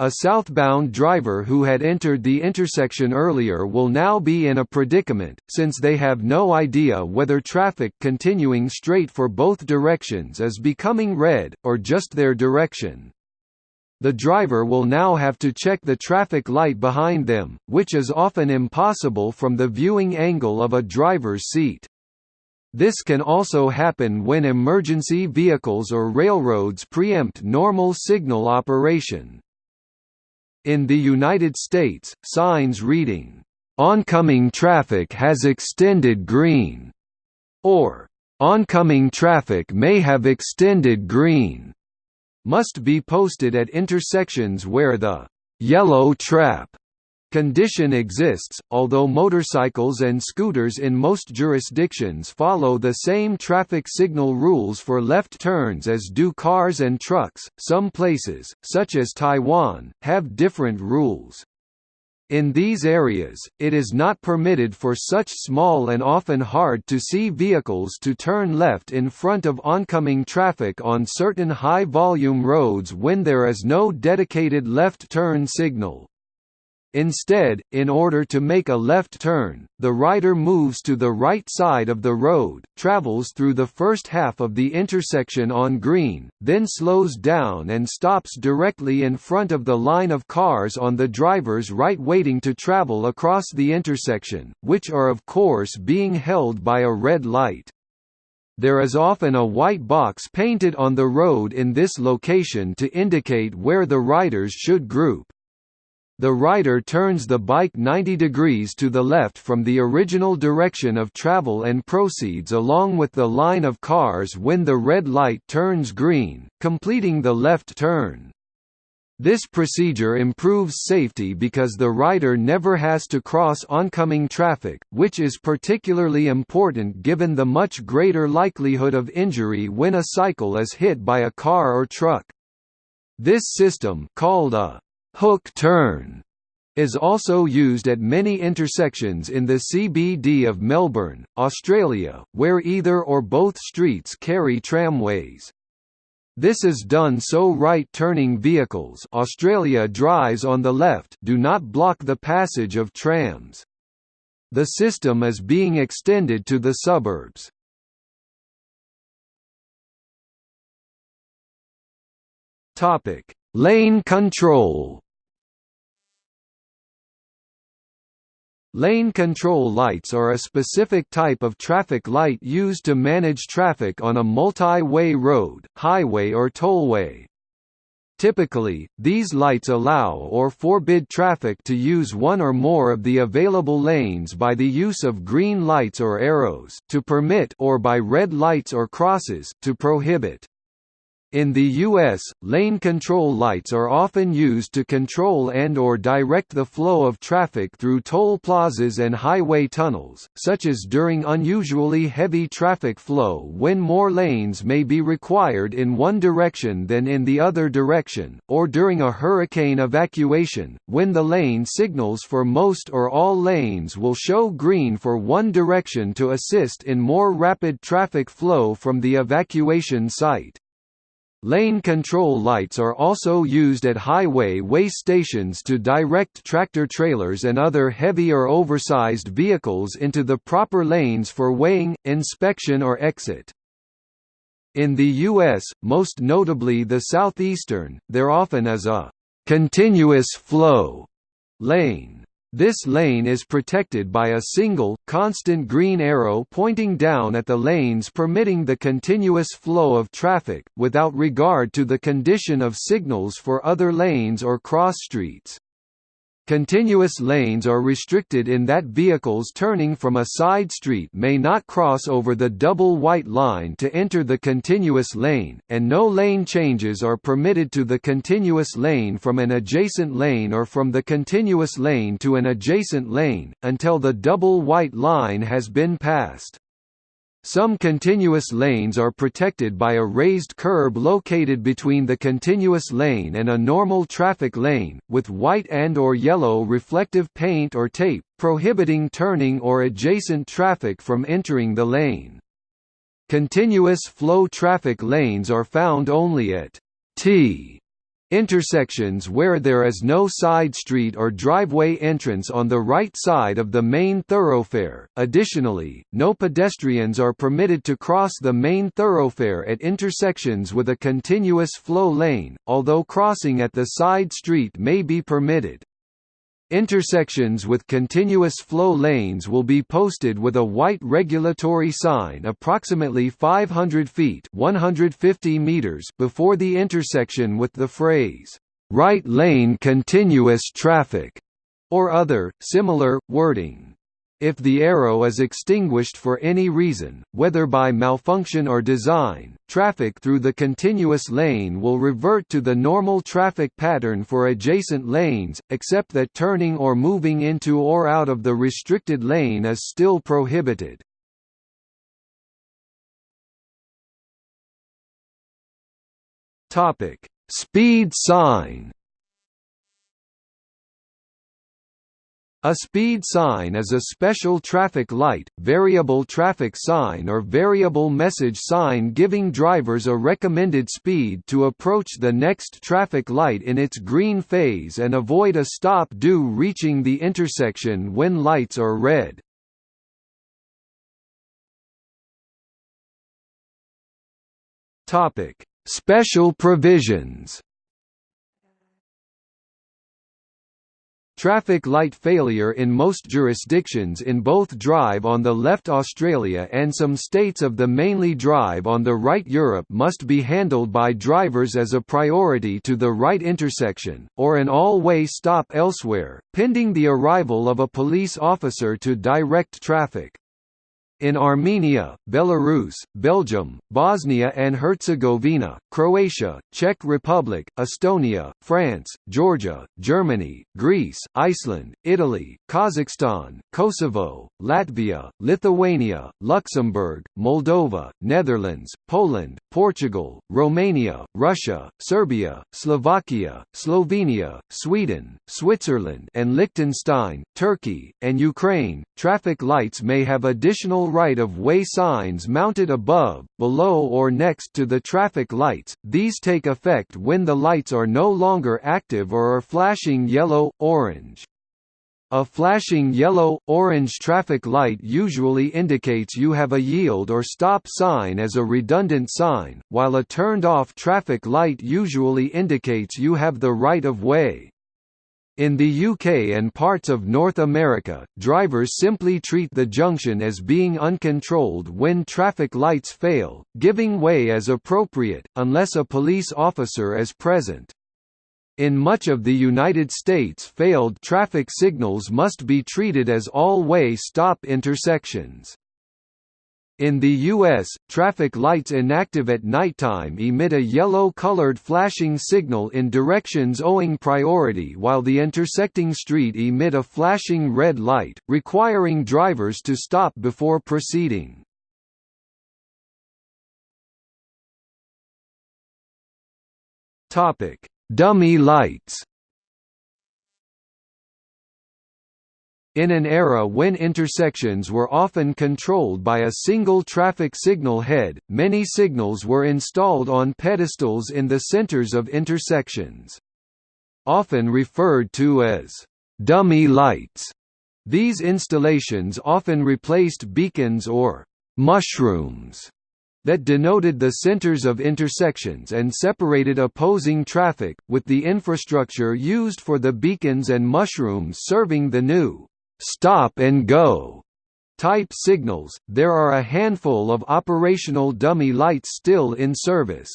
A southbound driver who had entered the intersection earlier will now be in a predicament, since they have no idea whether traffic continuing straight for both directions is becoming red, or just their direction. The driver will now have to check the traffic light behind them, which is often impossible from the viewing angle of a driver's seat. This can also happen when emergency vehicles or railroads preempt normal signal operation. In the United States, signs reading, "'Oncoming traffic has extended green' or "'Oncoming traffic may have extended green' must be posted at intersections where the "'yellow trap' condition exists, although motorcycles and scooters in most jurisdictions follow the same traffic signal rules for left turns as do cars and trucks. Some places, such as Taiwan, have different rules. In these areas, it is not permitted for such small and often hard-to-see vehicles to turn left in front of oncoming traffic on certain high-volume roads when there is no dedicated left turn signal. Instead, in order to make a left turn, the rider moves to the right side of the road, travels through the first half of the intersection on green, then slows down and stops directly in front of the line of cars on the driver's right waiting to travel across the intersection, which are of course being held by a red light. There is often a white box painted on the road in this location to indicate where the riders should group. The rider turns the bike 90 degrees to the left from the original direction of travel and proceeds along with the line of cars when the red light turns green, completing the left turn. This procedure improves safety because the rider never has to cross oncoming traffic, which is particularly important given the much greater likelihood of injury when a cycle is hit by a car or truck. This system called a hook turn is also used at many intersections in the CBD of Melbourne, Australia, where either or both streets carry tramways. This is done so right-turning vehicles Australia drives on the left do not block the passage of trams. The system is being extended to the suburbs. Lane control Lane control lights are a specific type of traffic light used to manage traffic on a multi-way road, highway or tollway. Typically, these lights allow or forbid traffic to use one or more of the available lanes by the use of green lights or arrows to permit or by red lights or crosses to prohibit. In the U.S., lane control lights are often used to control and or direct the flow of traffic through toll plazas and highway tunnels, such as during unusually heavy traffic flow when more lanes may be required in one direction than in the other direction, or during a hurricane evacuation, when the lane signals for most or all lanes will show green for one direction to assist in more rapid traffic flow from the evacuation site. Lane control lights are also used at highway way stations to direct tractor-trailers and other heavy or oversized vehicles into the proper lanes for weighing, inspection or exit. In the U.S., most notably the southeastern, there often is a «continuous flow» lane. This lane is protected by a single, constant green arrow pointing down at the lanes permitting the continuous flow of traffic, without regard to the condition of signals for other lanes or cross streets. Continuous lanes are restricted in that vehicles turning from a side street may not cross over the double white line to enter the continuous lane, and no lane changes are permitted to the continuous lane from an adjacent lane or from the continuous lane to an adjacent lane, until the double white line has been passed. Some continuous lanes are protected by a raised curb located between the continuous lane and a normal traffic lane, with white and or yellow reflective paint or tape, prohibiting turning or adjacent traffic from entering the lane. Continuous flow traffic lanes are found only at T Intersections where there is no side street or driveway entrance on the right side of the main thoroughfare. Additionally, no pedestrians are permitted to cross the main thoroughfare at intersections with a continuous flow lane, although crossing at the side street may be permitted. Intersections with continuous flow lanes will be posted with a white regulatory sign approximately 500 feet 150 meters before the intersection with the phrase, "'right lane continuous traffic' or other, similar, wording. If the arrow is extinguished for any reason, whether by malfunction or design, traffic through the continuous lane will revert to the normal traffic pattern for adjacent lanes, except that turning or moving into or out of the restricted lane is still prohibited. Speed sign A speed sign is a special traffic light, variable traffic sign or variable message sign giving drivers a recommended speed to approach the next traffic light in its green phase and avoid a stop due reaching the intersection when lights are red. Special provisions Traffic light failure in most jurisdictions in both Drive on the left Australia and some states of the mainly Drive on the right Europe must be handled by drivers as a priority to the right intersection, or an all-way stop elsewhere, pending the arrival of a police officer to direct traffic. In Armenia, Belarus, Belgium, Bosnia and Herzegovina, Croatia, Czech Republic, Estonia, France, Georgia, Germany, Greece, Iceland, Italy, Kazakhstan, Kosovo, Latvia, Lithuania, Luxembourg, Moldova, Netherlands, Poland, Portugal, Romania, Russia, Serbia, Slovakia, Slovenia, Sweden, Switzerland and Liechtenstein, Turkey, and Ukraine, traffic lights may have additional right-of-way signs mounted above, below or next to the traffic lights, these take effect when the lights are no longer active or are flashing yellow-orange. A flashing yellow-orange traffic light usually indicates you have a yield or stop sign as a redundant sign, while a turned-off traffic light usually indicates you have the right-of-way. In the UK and parts of North America, drivers simply treat the junction as being uncontrolled when traffic lights fail, giving way as appropriate, unless a police officer is present. In much of the United States failed traffic signals must be treated as all-way stop intersections. In the U.S., traffic lights inactive at nighttime emit a yellow-colored flashing signal in directions owing priority while the intersecting street emit a flashing red light, requiring drivers to stop before proceeding. Dummy lights In an era when intersections were often controlled by a single traffic signal head, many signals were installed on pedestals in the centers of intersections. Often referred to as «dummy lights», these installations often replaced beacons or «mushrooms» that denoted the centers of intersections and separated opposing traffic, with the infrastructure used for the beacons and mushrooms serving the new stop and go type signals, there are a handful of operational dummy lights still in service.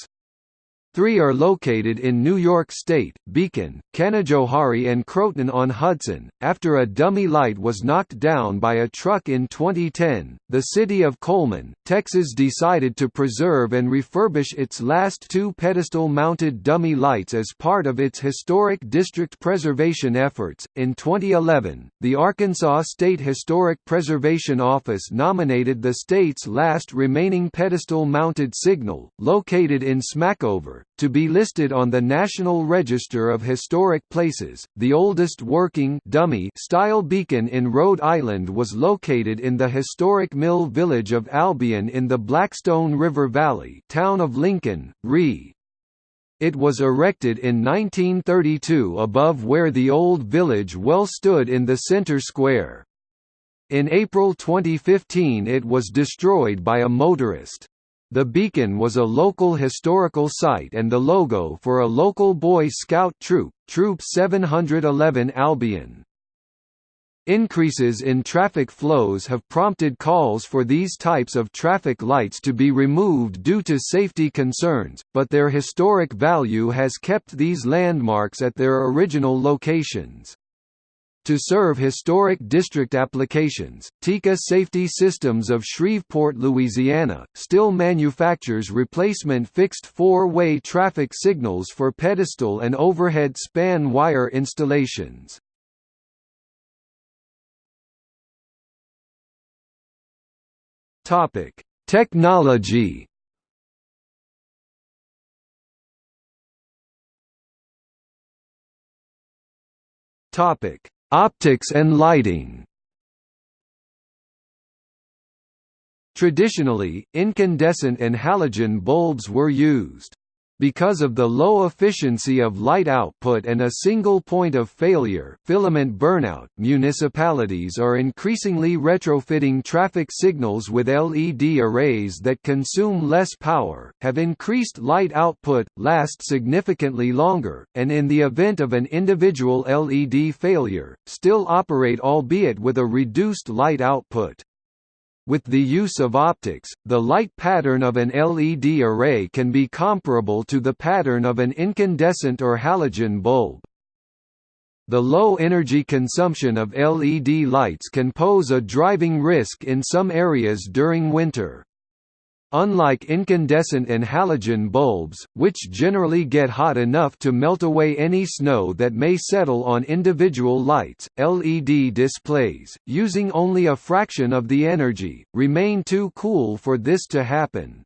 Three are located in New York State, Beacon, Canajoharie and Croton-on-Hudson. After a dummy light was knocked down by a truck in 2010, the city of Coleman, Texas decided to preserve and refurbish its last two pedestal-mounted dummy lights as part of its historic district preservation efforts. In 2011, the Arkansas State Historic Preservation Office nominated the state's last remaining pedestal-mounted signal, located in Smackover, to be listed on the National Register of Historic Places. The oldest working dummy style beacon in Rhode Island was located in the historic mill village of Albion in the Blackstone River Valley, town of Lincoln, RE. It was erected in 1932 above where the old village well stood in the center square. In April 2015 it was destroyed by a motorist. The beacon was a local historical site and the logo for a local Boy Scout troop, Troop 711 Albion. Increases in traffic flows have prompted calls for these types of traffic lights to be removed due to safety concerns, but their historic value has kept these landmarks at their original locations. To serve historic district applications, TICA Safety Systems of Shreveport, Louisiana, still manufactures replacement fixed four-way traffic signals for pedestal and overhead span wire installations. Technology Topic Optics and lighting Traditionally, incandescent and halogen bulbs were used. Because of the low efficiency of light output and a single point of failure filament burnout, municipalities are increasingly retrofitting traffic signals with LED arrays that consume less power, have increased light output, last significantly longer, and in the event of an individual LED failure, still operate albeit with a reduced light output. With the use of optics, the light pattern of an LED array can be comparable to the pattern of an incandescent or halogen bulb. The low energy consumption of LED lights can pose a driving risk in some areas during winter. Unlike incandescent and halogen bulbs, which generally get hot enough to melt away any snow that may settle on individual lights, LED displays, using only a fraction of the energy, remain too cool for this to happen.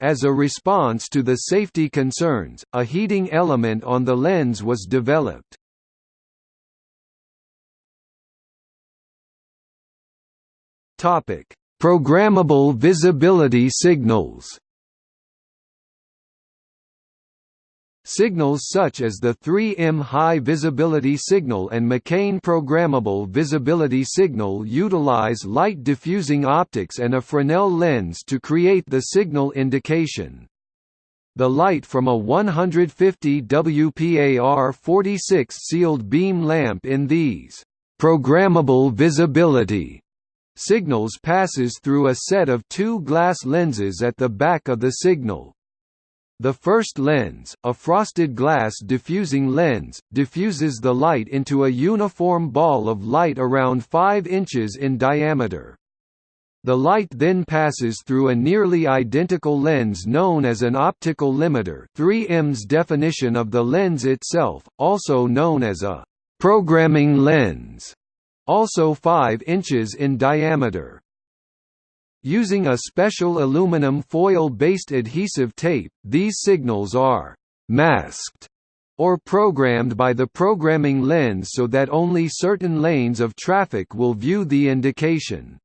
As a response to the safety concerns, a heating element on the lens was developed. Topic: Programmable visibility signals Signals such as the 3M high visibility signal and McCain programmable visibility signal utilize light diffusing optics and a Fresnel lens to create the signal indication. The light from a 150 WPAR 46 sealed beam lamp in these programmable visibility signals passes through a set of two glass lenses at the back of the signal. The first lens, a frosted glass diffusing lens, diffuses the light into a uniform ball of light around 5 inches in diameter. The light then passes through a nearly identical lens known as an optical limiter 3M's definition of the lens itself, also known as a programming lens also 5 inches in diameter. Using a special aluminum foil-based adhesive tape, these signals are «masked» or programmed by the programming lens so that only certain lanes of traffic will view the indication.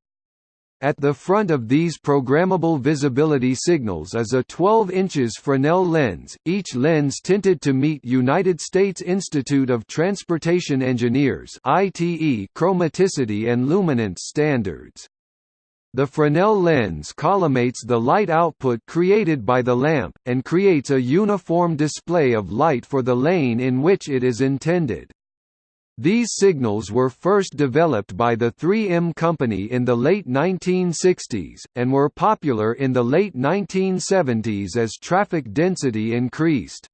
At the front of these programmable visibility signals is a 12 inches Fresnel lens, each lens tinted to meet United States Institute of Transportation Engineers (ITE) chromaticity and luminance standards. The Fresnel lens collimates the light output created by the lamp, and creates a uniform display of light for the lane in which it is intended. These signals were first developed by the 3M company in the late 1960s, and were popular in the late 1970s as traffic density increased.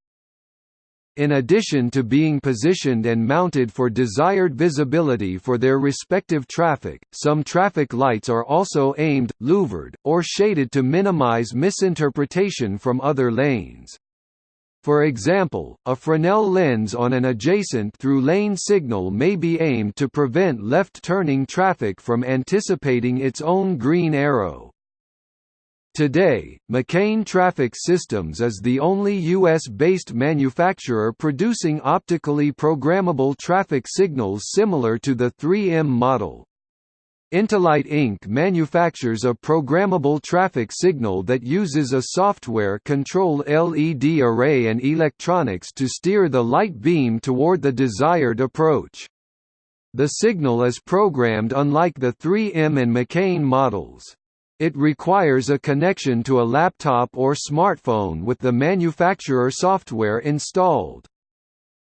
In addition to being positioned and mounted for desired visibility for their respective traffic, some traffic lights are also aimed, louvered, or shaded to minimize misinterpretation from other lanes. For example, a Fresnel lens on an adjacent through-lane signal may be aimed to prevent left-turning traffic from anticipating its own green arrow. Today, McCain Traffic Systems is the only U.S.-based manufacturer producing optically programmable traffic signals similar to the 3M model. Intelight Inc. manufactures a programmable traffic signal that uses a software-controlled LED array and electronics to steer the light beam toward the desired approach. The signal is programmed unlike the 3M and McCain models. It requires a connection to a laptop or smartphone with the manufacturer software installed.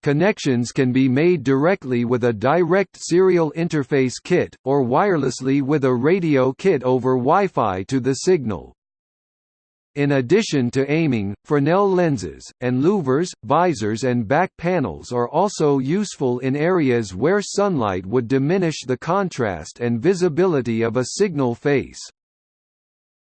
Connections can be made directly with a direct serial interface kit, or wirelessly with a radio kit over Wi-Fi to the signal. In addition to aiming, Fresnel lenses, and louvers, visors and back panels are also useful in areas where sunlight would diminish the contrast and visibility of a signal face.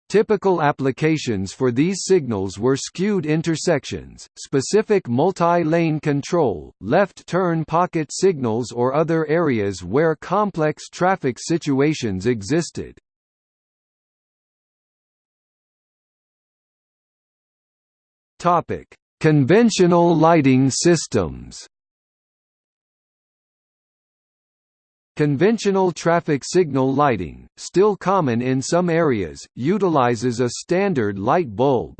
Typical applications for these signals were skewed intersections, specific multi-lane control, left-turn pocket signals or other areas where complex traffic situations existed. Conventional lighting systems Conventional traffic signal lighting, still common in some areas, utilizes a standard light bulb.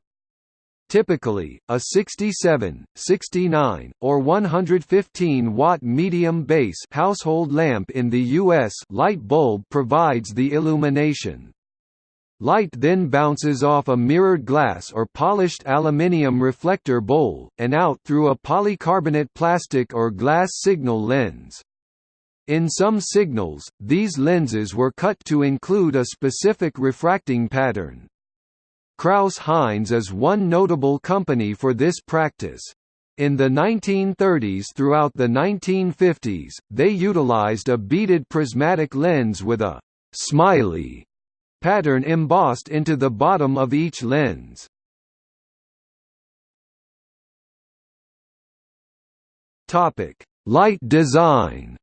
Typically, a 67, 69, or 115 watt medium base household lamp in the US light bulb provides the illumination. Light then bounces off a mirrored glass or polished aluminium reflector bowl, and out through a polycarbonate plastic or glass signal lens. In some signals, these lenses were cut to include a specific refracting pattern. Crouse-Hinds is one notable company for this practice. In the 1930s throughout the 1950s, they utilized a beaded prismatic lens with a «smiley» pattern embossed into the bottom of each lens. Light design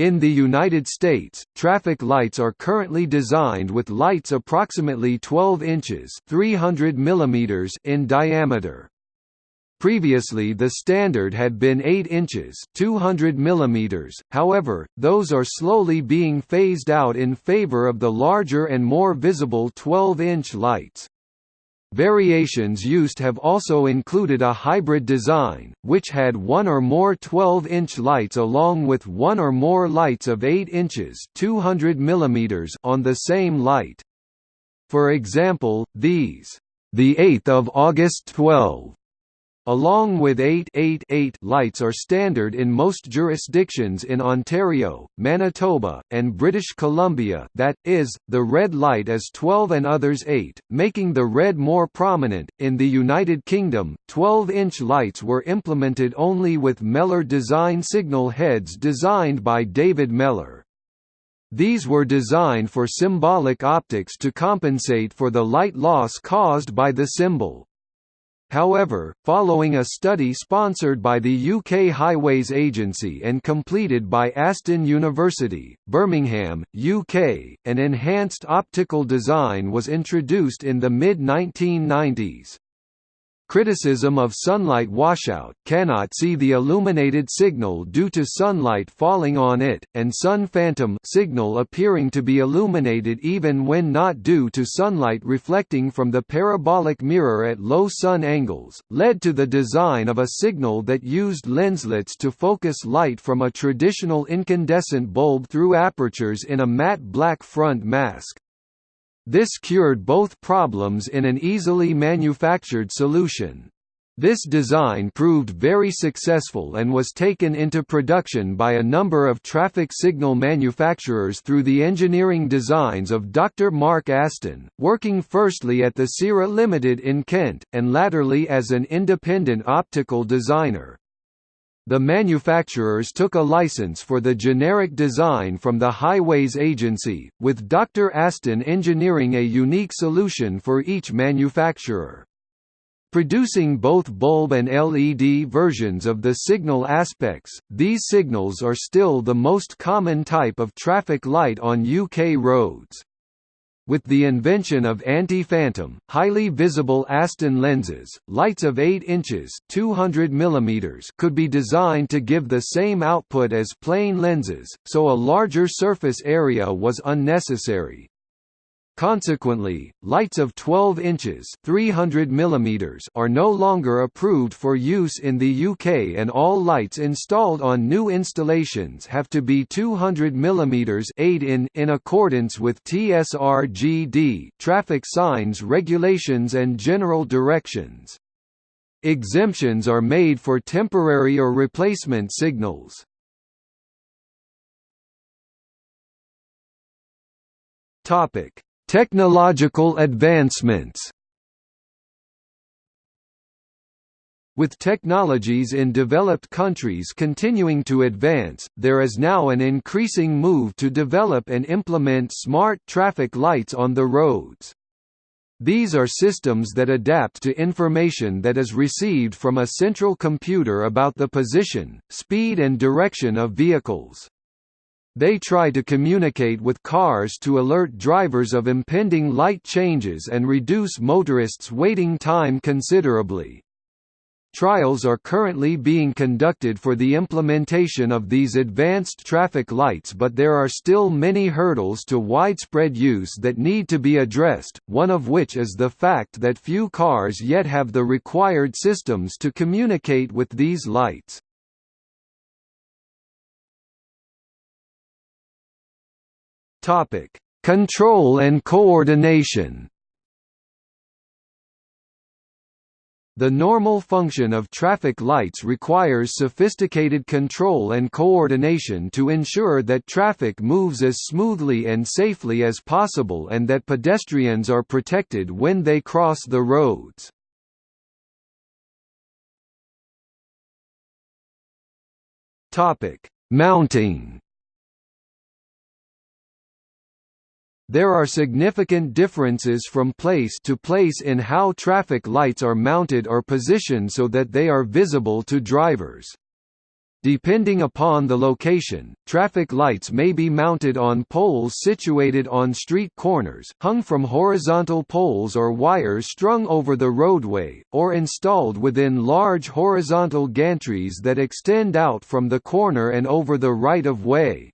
In the United States, traffic lights are currently designed with lights approximately 12 inches 300 mm in diameter. Previously the standard had been 8 inches 200 mm, however, those are slowly being phased out in favor of the larger and more visible 12-inch lights. Variations used have also included a hybrid design, which had one or more 12-inch lights along with one or more lights of 8 inches 200 mm on the same light. For example, these, the 8th of August 12 Along with 888 lights are standard in most jurisdictions in Ontario, Manitoba, and British Columbia that, is, the red light is 12 and others 8, making the red more prominent. In the United Kingdom, 12-inch lights were implemented only with Mellor design signal heads designed by David Mellor. These were designed for symbolic optics to compensate for the light loss caused by the symbol. However, following a study sponsored by the UK Highways Agency and completed by Aston University, Birmingham, UK, an enhanced optical design was introduced in the mid-1990s. Criticism of sunlight washout, cannot see the illuminated signal due to sunlight falling on it, and sun phantom signal appearing to be illuminated even when not due to sunlight reflecting from the parabolic mirror at low sun angles, led to the design of a signal that used lenslets to focus light from a traditional incandescent bulb through apertures in a matte black front mask. This cured both problems in an easily manufactured solution. This design proved very successful and was taken into production by a number of traffic signal manufacturers through the engineering designs of Dr. Mark Aston, working firstly at the Sira Limited in Kent, and latterly as an independent optical designer. The manufacturers took a license for the generic design from the Highways Agency, with Dr. Aston engineering a unique solution for each manufacturer. Producing both bulb and LED versions of the signal aspects, these signals are still the most common type of traffic light on UK roads. With the invention of anti-phantom, highly visible Aston lenses, lights of 8 inches 200 mm could be designed to give the same output as plain lenses, so a larger surface area was unnecessary. Consequently, lights of 12 inches 300 mm are no longer approved for use in the UK and all lights installed on new installations have to be 200 mm 8 in in accordance with TSRGD traffic signs regulations and general directions. Exemptions are made for temporary or replacement signals. Topic Technological advancements With technologies in developed countries continuing to advance, there is now an increasing move to develop and implement smart traffic lights on the roads. These are systems that adapt to information that is received from a central computer about the position, speed and direction of vehicles. They try to communicate with cars to alert drivers of impending light changes and reduce motorists' waiting time considerably. Trials are currently being conducted for the implementation of these advanced traffic lights but there are still many hurdles to widespread use that need to be addressed, one of which is the fact that few cars yet have the required systems to communicate with these lights. Topic: Control and coordination. The normal function of traffic lights requires sophisticated control and coordination to ensure that traffic moves as smoothly and safely as possible and that pedestrians are protected when they cross the roads. Mounting There are significant differences from place to place in how traffic lights are mounted or positioned so that they are visible to drivers. Depending upon the location, traffic lights may be mounted on poles situated on street corners, hung from horizontal poles or wires strung over the roadway, or installed within large horizontal gantries that extend out from the corner and over the right-of-way.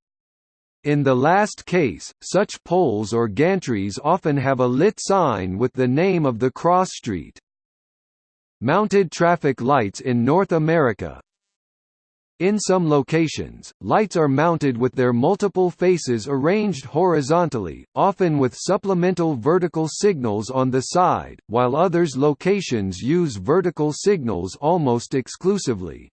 In the last case, such poles or gantries often have a lit sign with the name of the cross street. Mounted traffic lights in North America In some locations, lights are mounted with their multiple faces arranged horizontally, often with supplemental vertical signals on the side, while others locations use vertical signals almost exclusively.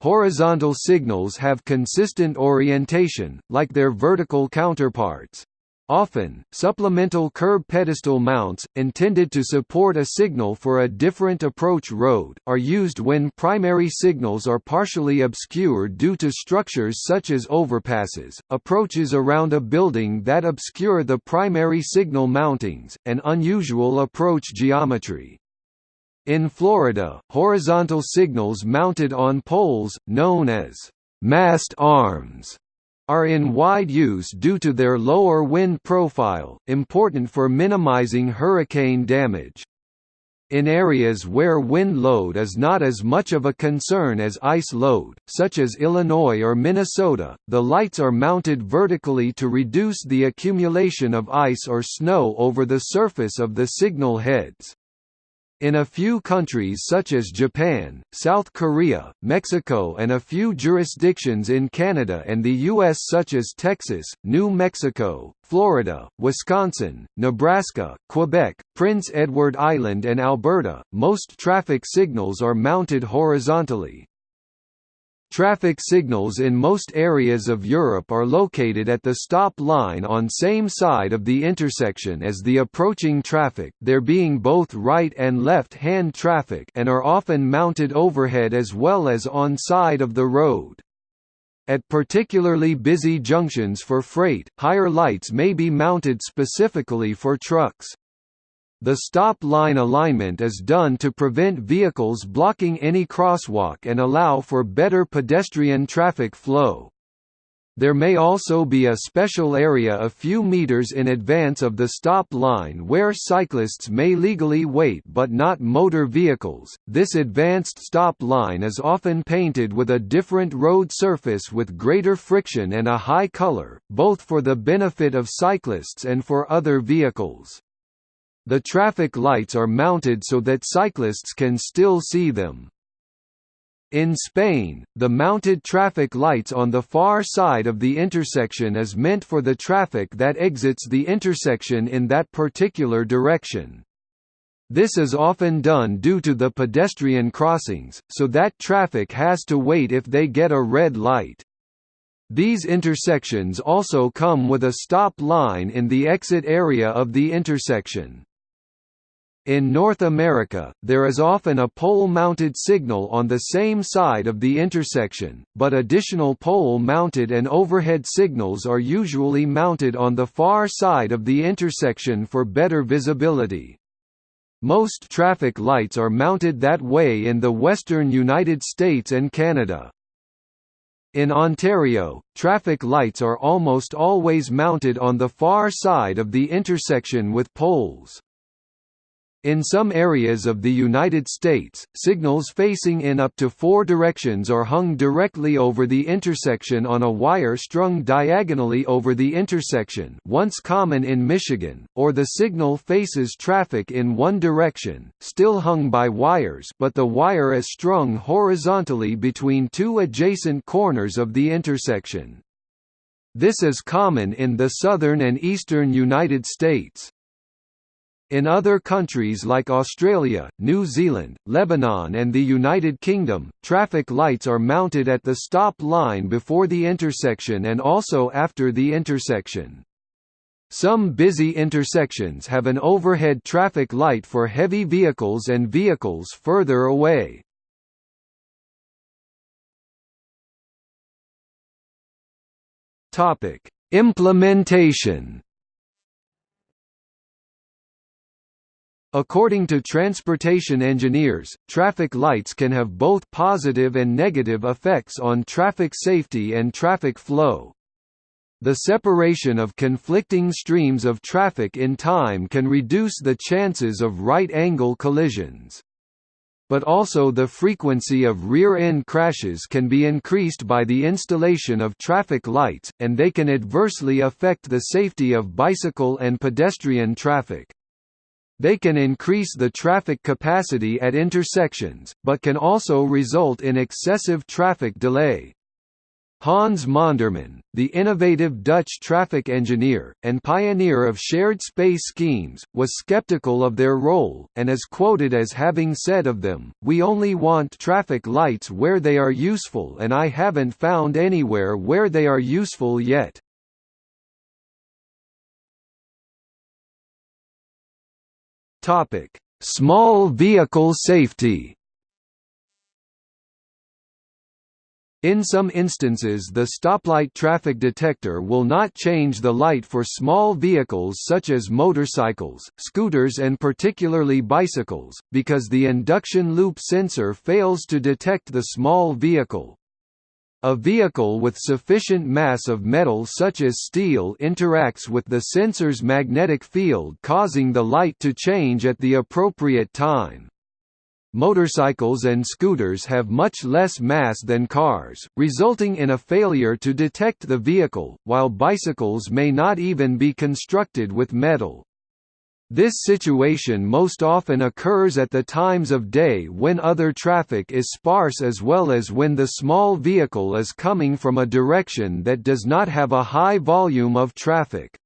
Horizontal signals have consistent orientation, like their vertical counterparts. Often, supplemental curb pedestal mounts, intended to support a signal for a different approach road, are used when primary signals are partially obscured due to structures such as overpasses, approaches around a building that obscure the primary signal mountings, and unusual approach geometry. In Florida, horizontal signals mounted on poles, known as mast arms, are in wide use due to their lower wind profile, important for minimizing hurricane damage. In areas where wind load is not as much of a concern as ice load, such as Illinois or Minnesota, the lights are mounted vertically to reduce the accumulation of ice or snow over the surface of the signal heads. In a few countries such as Japan, South Korea, Mexico and a few jurisdictions in Canada and the U.S. such as Texas, New Mexico, Florida, Wisconsin, Nebraska, Quebec, Prince Edward Island and Alberta, most traffic signals are mounted horizontally. Traffic signals in most areas of Europe are located at the stop line on same side of the intersection as the approaching traffic there being both right and left-hand traffic and are often mounted overhead as well as on side of the road. At particularly busy junctions for freight, higher lights may be mounted specifically for trucks. The stop line alignment is done to prevent vehicles blocking any crosswalk and allow for better pedestrian traffic flow. There may also be a special area a few meters in advance of the stop line where cyclists may legally wait but not motor vehicles. This advanced stop line is often painted with a different road surface with greater friction and a high color, both for the benefit of cyclists and for other vehicles. The traffic lights are mounted so that cyclists can still see them. In Spain, the mounted traffic lights on the far side of the intersection is meant for the traffic that exits the intersection in that particular direction. This is often done due to the pedestrian crossings, so that traffic has to wait if they get a red light. These intersections also come with a stop line in the exit area of the intersection. In North America, there is often a pole-mounted signal on the same side of the intersection, but additional pole-mounted and overhead signals are usually mounted on the far side of the intersection for better visibility. Most traffic lights are mounted that way in the western United States and Canada. In Ontario, traffic lights are almost always mounted on the far side of the intersection with poles. In some areas of the United States, signals facing in up to four directions are hung directly over the intersection on a wire strung diagonally over the intersection once common in Michigan, or the signal faces traffic in one direction, still hung by wires but the wire is strung horizontally between two adjacent corners of the intersection. This is common in the southern and eastern United States. In other countries like Australia, New Zealand, Lebanon and the United Kingdom, traffic lights are mounted at the stop line before the intersection and also after the intersection. Some busy intersections have an overhead traffic light for heavy vehicles and vehicles further away. Implementation According to transportation engineers, traffic lights can have both positive and negative effects on traffic safety and traffic flow. The separation of conflicting streams of traffic in time can reduce the chances of right-angle collisions. But also the frequency of rear-end crashes can be increased by the installation of traffic lights, and they can adversely affect the safety of bicycle and pedestrian traffic. They can increase the traffic capacity at intersections, but can also result in excessive traffic delay. Hans Monderman, the innovative Dutch traffic engineer, and pioneer of shared space schemes, was skeptical of their role, and is quoted as having said of them, We only want traffic lights where they are useful and I haven't found anywhere where they are useful yet. Topic: Small vehicle safety. In some instances the stoplight traffic detector will not change the light for small vehicles such as motorcycles, scooters and particularly bicycles, because the induction loop sensor fails to detect the small vehicle. A vehicle with sufficient mass of metal such as steel interacts with the sensor's magnetic field causing the light to change at the appropriate time. Motorcycles and scooters have much less mass than cars, resulting in a failure to detect the vehicle, while bicycles may not even be constructed with metal. This situation most often occurs at the times of day when other traffic is sparse as well as when the small vehicle is coming from a direction that does not have a high volume of traffic.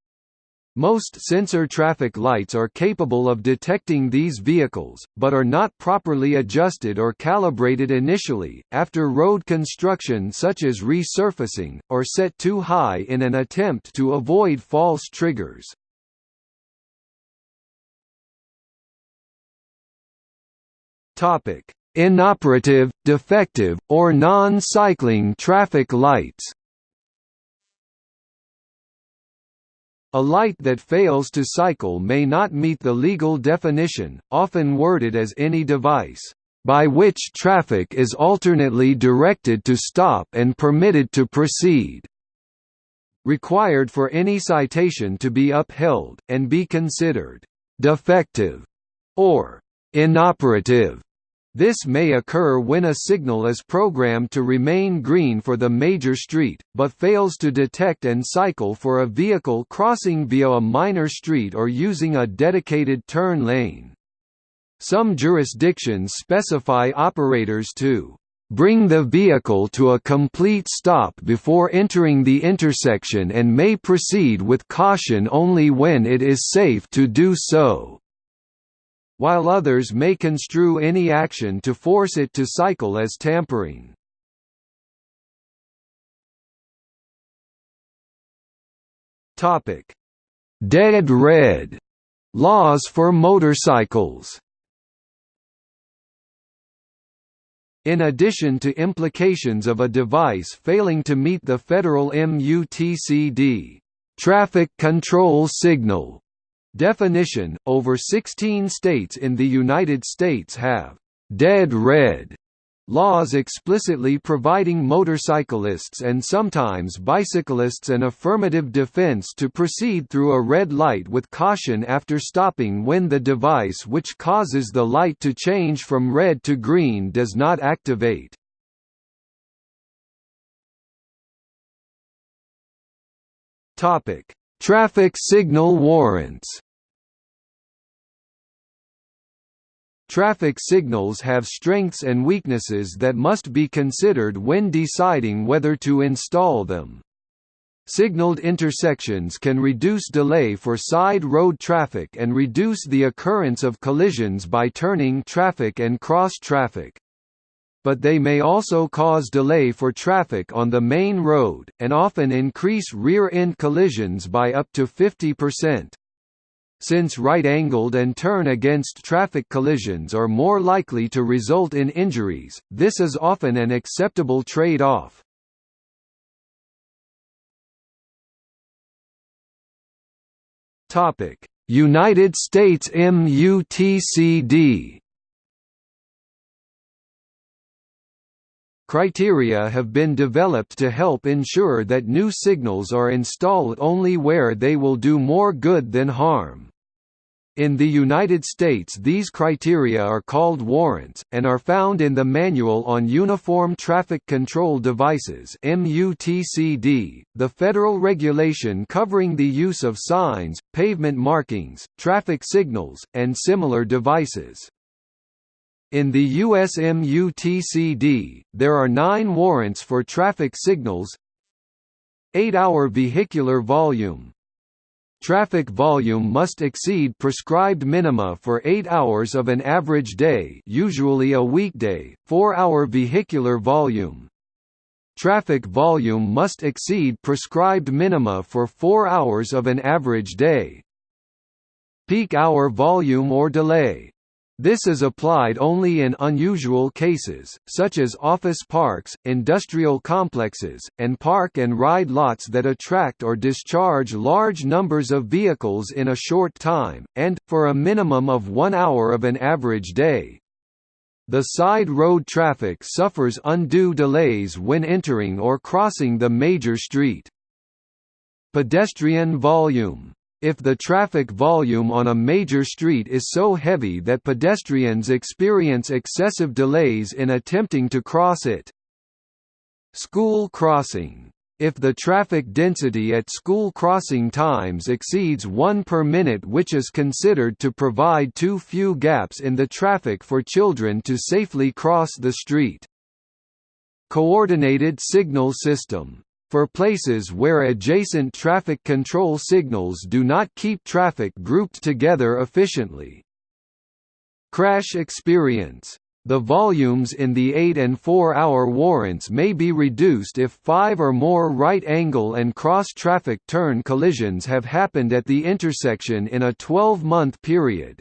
Most sensor traffic lights are capable of detecting these vehicles, but are not properly adjusted or calibrated initially, after road construction such as resurfacing, or set too high in an attempt to avoid false triggers. Topic: Inoperative, defective, or non-cycling traffic lights. A light that fails to cycle may not meet the legal definition, often worded as any device by which traffic is alternately directed to stop and permitted to proceed, required for any citation to be upheld, and be considered defective or inoperative. This may occur when a signal is programmed to remain green for the major street, but fails to detect and cycle for a vehicle crossing via a minor street or using a dedicated turn lane. Some jurisdictions specify operators to bring the vehicle to a complete stop before entering the intersection and may proceed with caution only when it is safe to do so while others may construe any action to force it to cycle as tampering. Dead red. Laws for motorcycles. In addition to implications of a device failing to meet the federal MUTCD traffic control signal Definition – Over 16 states in the United States have «dead red» laws explicitly providing motorcyclists and sometimes bicyclists an affirmative defense to proceed through a red light with caution after stopping when the device which causes the light to change from red to green does not activate. Topic: Traffic signal warrants Traffic signals have strengths and weaknesses that must be considered when deciding whether to install them. Signaled intersections can reduce delay for side road traffic and reduce the occurrence of collisions by turning traffic and cross traffic but they may also cause delay for traffic on the main road, and often increase rear-end collisions by up to 50%. Since right-angled and turn-against traffic collisions are more likely to result in injuries, this is often an acceptable trade-off. United States MUTCD Criteria have been developed to help ensure that new signals are installed only where they will do more good than harm. In the United States these criteria are called warrants, and are found in the Manual on Uniform Traffic Control Devices the federal regulation covering the use of signs, pavement markings, traffic signals, and similar devices. In the USMUTCD, there are nine warrants for traffic signals 8-hour vehicular volume. Traffic volume must exceed prescribed minima for 8 hours of an average day usually a weekday, 4-hour vehicular volume. Traffic volume must exceed prescribed minima for 4 hours of an average day. Peak hour volume or delay this is applied only in unusual cases, such as office parks, industrial complexes, and park and ride lots that attract or discharge large numbers of vehicles in a short time, and, for a minimum of one hour of an average day. The side road traffic suffers undue delays when entering or crossing the major street. Pedestrian volume if the traffic volume on a major street is so heavy that pedestrians experience excessive delays in attempting to cross it. School crossing if the traffic density at school crossing times exceeds 1 per minute which is considered to provide too few gaps in the traffic for children to safely cross the street. Coordinated signal system for places where adjacent traffic control signals do not keep traffic grouped together efficiently. Crash experience the volumes in the 8 and 4-hour warrants may be reduced if five or more right-angle and cross-traffic turn collisions have happened at the intersection in a 12-month period.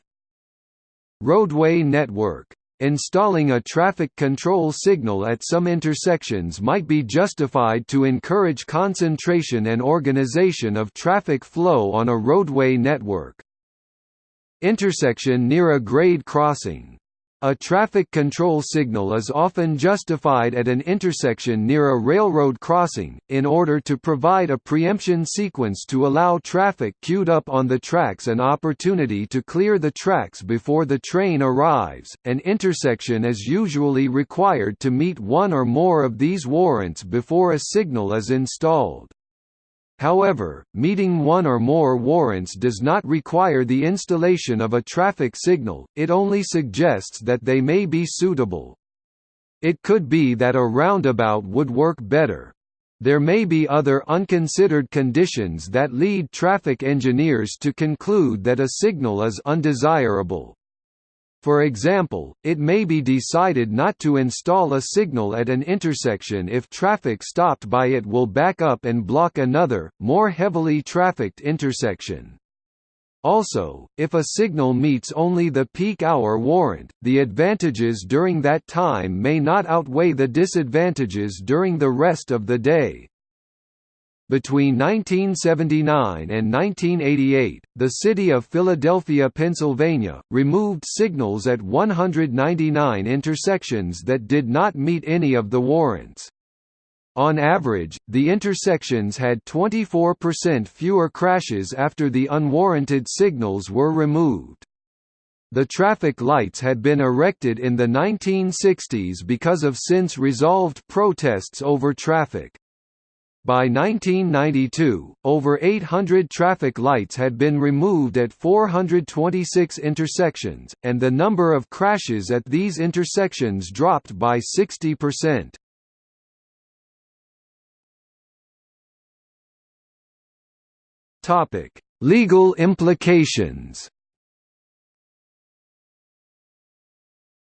Roadway network Installing a traffic control signal at some intersections might be justified to encourage concentration and organization of traffic flow on a roadway network. Intersection near a grade crossing a traffic control signal is often justified at an intersection near a railroad crossing, in order to provide a preemption sequence to allow traffic queued up on the tracks an opportunity to clear the tracks before the train arrives. An intersection is usually required to meet one or more of these warrants before a signal is installed. However, meeting one or more warrants does not require the installation of a traffic signal, it only suggests that they may be suitable. It could be that a roundabout would work better. There may be other unconsidered conditions that lead traffic engineers to conclude that a signal is undesirable. For example, it may be decided not to install a signal at an intersection if traffic stopped by it will back up and block another, more heavily trafficked intersection. Also, if a signal meets only the peak hour warrant, the advantages during that time may not outweigh the disadvantages during the rest of the day. Between 1979 and 1988, the city of Philadelphia, Pennsylvania, removed signals at 199 intersections that did not meet any of the warrants. On average, the intersections had 24% fewer crashes after the unwarranted signals were removed. The traffic lights had been erected in the 1960s because of since resolved protests over traffic. By 1992, over 800 traffic lights had been removed at 426 intersections, and the number of crashes at these intersections dropped by 60%. Legal implications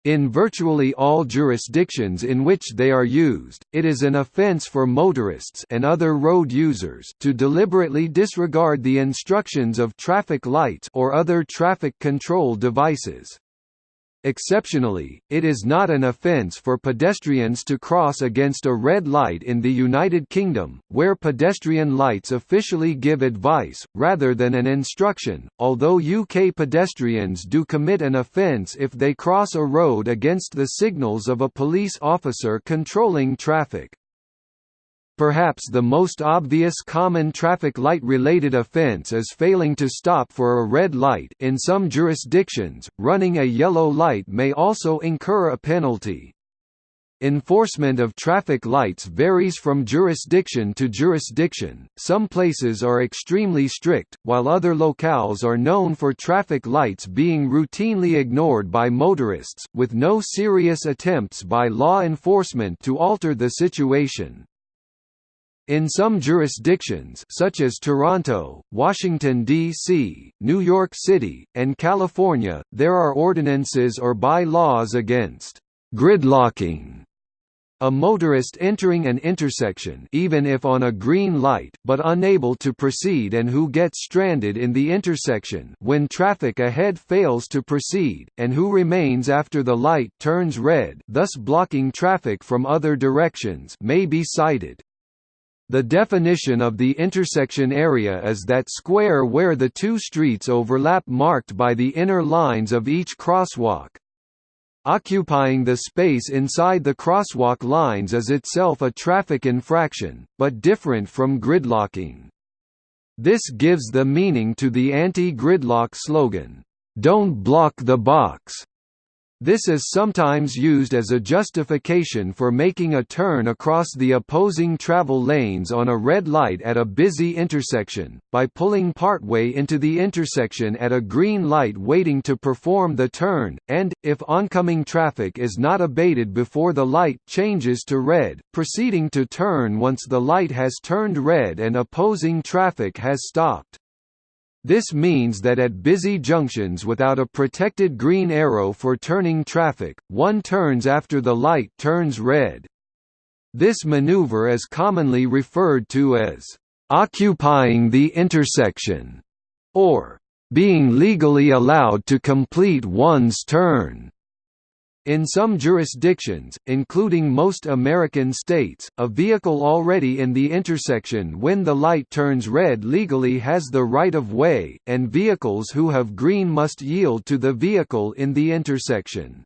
In virtually all jurisdictions in which they are used, it is an offense for motorists and other road users to deliberately disregard the instructions of traffic lights or other traffic control devices. Exceptionally, it is not an offence for pedestrians to cross against a red light in the United Kingdom, where pedestrian lights officially give advice, rather than an instruction, although UK pedestrians do commit an offence if they cross a road against the signals of a police officer controlling traffic. Perhaps the most obvious common traffic light-related offense is failing to stop for a red light in some jurisdictions, running a yellow light may also incur a penalty. Enforcement of traffic lights varies from jurisdiction to jurisdiction, some places are extremely strict, while other locales are known for traffic lights being routinely ignored by motorists, with no serious attempts by law enforcement to alter the situation. In some jurisdictions such as Toronto, Washington, D.C., New York City, and California, there are ordinances or by-laws against «gridlocking» A motorist entering an intersection even if on a green light but unable to proceed and who gets stranded in the intersection when traffic ahead fails to proceed, and who remains after the light turns red thus blocking traffic from other directions may be cited. The definition of the intersection area is that square where the two streets overlap marked by the inner lines of each crosswalk. Occupying the space inside the crosswalk lines is itself a traffic infraction, but different from gridlocking. This gives the meaning to the anti-gridlock slogan, "Don't block the box." This is sometimes used as a justification for making a turn across the opposing travel lanes on a red light at a busy intersection, by pulling partway into the intersection at a green light waiting to perform the turn, and, if oncoming traffic is not abated before the light changes to red, proceeding to turn once the light has turned red and opposing traffic has stopped. This means that at busy junctions without a protected green arrow for turning traffic, one turns after the light turns red. This maneuver is commonly referred to as occupying the intersection or being legally allowed to complete one's turn. In some jurisdictions, including most American states, a vehicle already in the intersection when the light turns red legally has the right of way, and vehicles who have green must yield to the vehicle in the intersection.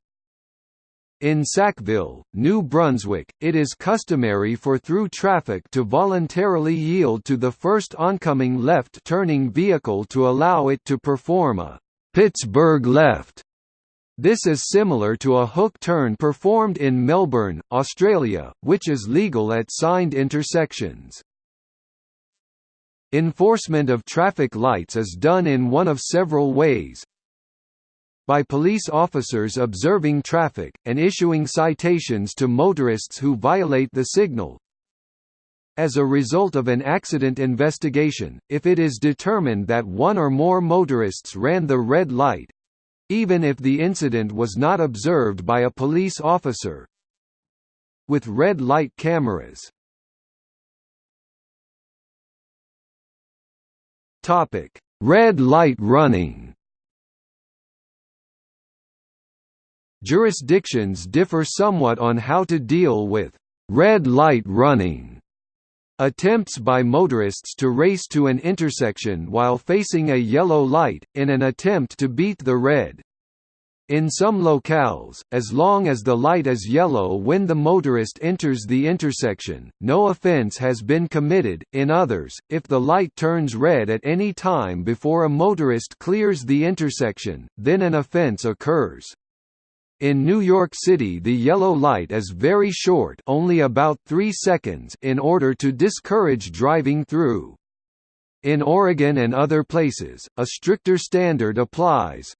In Sackville, New Brunswick, it is customary for through traffic to voluntarily yield to the first oncoming left-turning vehicle to allow it to perform a Pittsburgh left this is similar to a hook turn performed in Melbourne, Australia, which is legal at signed intersections. Enforcement of traffic lights is done in one of several ways, by police officers observing traffic, and issuing citations to motorists who violate the signal. As a result of an accident investigation, if it is determined that one or more motorists ran the red light, even if the incident was not observed by a police officer. With red light cameras Topic: Red light running. Jurisdictions differ somewhat on how to deal with red light running. Attempts by motorists to race to an intersection while facing a yellow light, in an attempt to beat the red. In some locales, as long as the light is yellow when the motorist enters the intersection, no offense has been committed, in others, if the light turns red at any time before a motorist clears the intersection, then an offense occurs. In New York City the yellow light is very short only about 3 seconds in order to discourage driving through. In Oregon and other places, a stricter standard applies.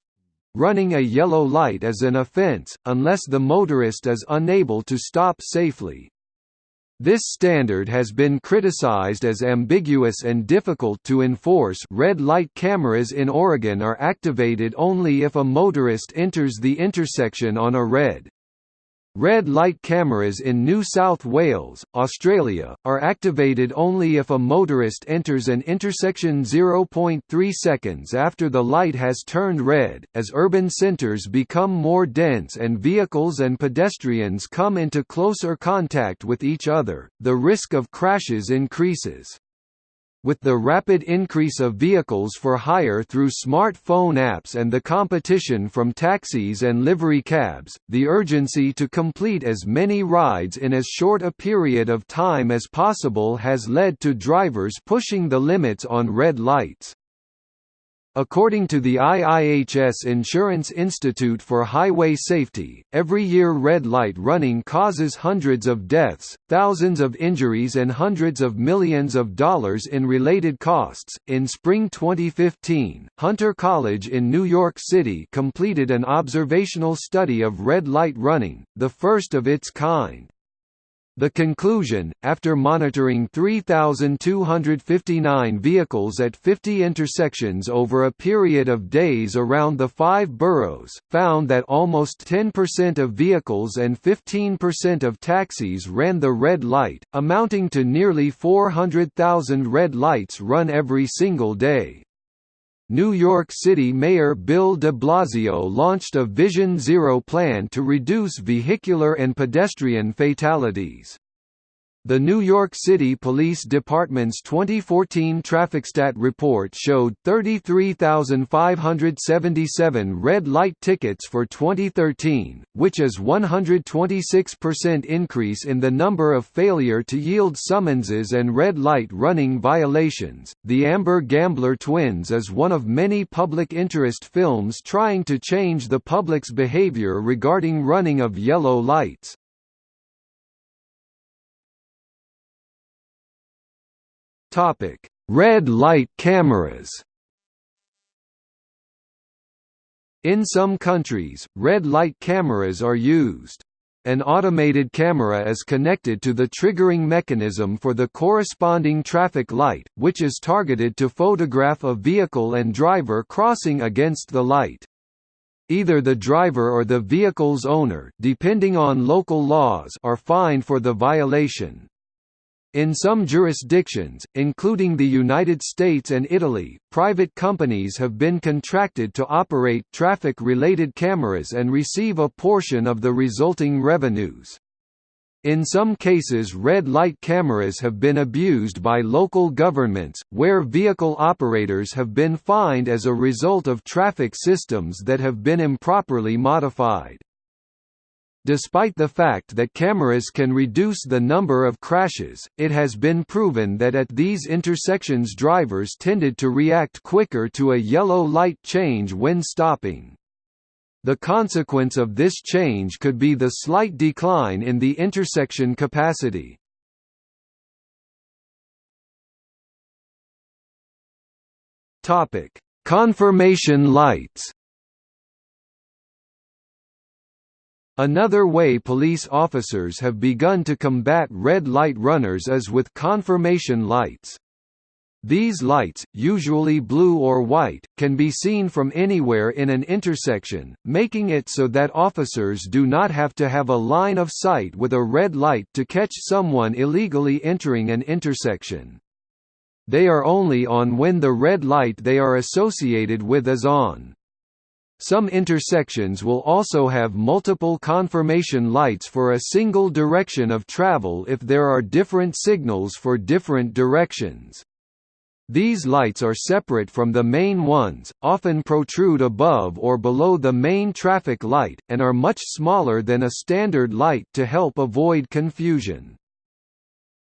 Running a yellow light is an offense, unless the motorist is unable to stop safely. This standard has been criticized as ambiguous and difficult to enforce. Red light cameras in Oregon are activated only if a motorist enters the intersection on a red Red light cameras in New South Wales, Australia, are activated only if a motorist enters an intersection 0.3 seconds after the light has turned red. As urban centres become more dense and vehicles and pedestrians come into closer contact with each other, the risk of crashes increases. With the rapid increase of vehicles for hire through smartphone apps and the competition from taxis and livery cabs, the urgency to complete as many rides in as short a period of time as possible has led to drivers pushing the limits on red lights. According to the IIHS Insurance Institute for Highway Safety, every year red light running causes hundreds of deaths, thousands of injuries, and hundreds of millions of dollars in related costs. In spring 2015, Hunter College in New York City completed an observational study of red light running, the first of its kind. The conclusion, after monitoring 3,259 vehicles at 50 intersections over a period of days around the five boroughs, found that almost 10% of vehicles and 15% of taxis ran the red light, amounting to nearly 400,000 red lights run every single day. New York City Mayor Bill de Blasio launched a Vision Zero plan to reduce vehicular and pedestrian fatalities. The New York City Police Department's 2014 TrafficStat report showed 33,577 red light tickets for 2013, which is 126% increase in the number of failure to yield summonses and red light running violations. The Amber Gambler Twins is one of many public interest films trying to change the public's behavior regarding running of yellow lights. Topic: Red light cameras. In some countries, red light cameras are used. An automated camera is connected to the triggering mechanism for the corresponding traffic light, which is targeted to photograph a vehicle and driver crossing against the light. Either the driver or the vehicle's owner depending on local laws are fined for the violation. In some jurisdictions, including the United States and Italy, private companies have been contracted to operate traffic-related cameras and receive a portion of the resulting revenues. In some cases red light cameras have been abused by local governments, where vehicle operators have been fined as a result of traffic systems that have been improperly modified. Despite the fact that cameras can reduce the number of crashes, it has been proven that at these intersections drivers tended to react quicker to a yellow light change when stopping. The consequence of this change could be the slight decline in the intersection capacity. Confirmation lights Another way police officers have begun to combat red light runners is with confirmation lights. These lights, usually blue or white, can be seen from anywhere in an intersection, making it so that officers do not have to have a line of sight with a red light to catch someone illegally entering an intersection. They are only on when the red light they are associated with is on. Some intersections will also have multiple confirmation lights for a single direction of travel if there are different signals for different directions. These lights are separate from the main ones, often protrude above or below the main traffic light, and are much smaller than a standard light to help avoid confusion.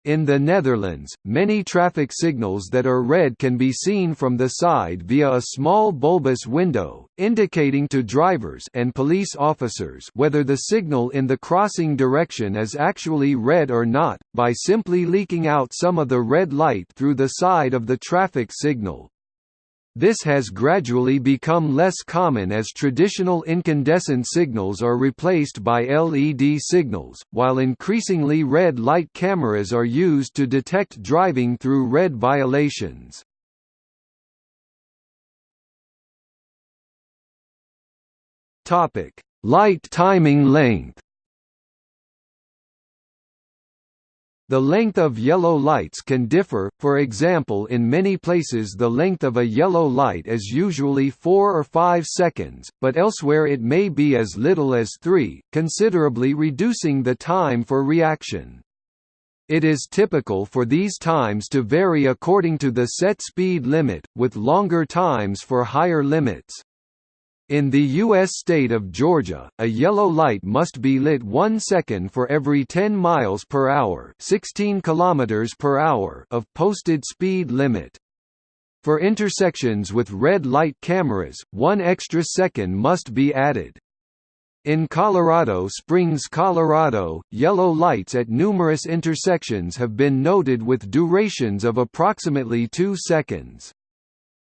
In the Netherlands, many traffic signals that are red can be seen from the side via a small bulbous window, indicating to drivers and police officers whether the signal in the crossing direction is actually red or not, by simply leaking out some of the red light through the side of the traffic signal. This has gradually become less common as traditional incandescent signals are replaced by LED signals, while increasingly red light cameras are used to detect driving through red violations. Light timing length The length of yellow lights can differ, for example in many places the length of a yellow light is usually 4 or 5 seconds, but elsewhere it may be as little as 3, considerably reducing the time for reaction. It is typical for these times to vary according to the set speed limit, with longer times for higher limits. In the U.S. state of Georgia, a yellow light must be lit one second for every 10 miles per hour, 16 kilometers per hour of posted speed limit. For intersections with red light cameras, one extra second must be added. In Colorado Springs, Colorado, yellow lights at numerous intersections have been noted with durations of approximately 2 seconds.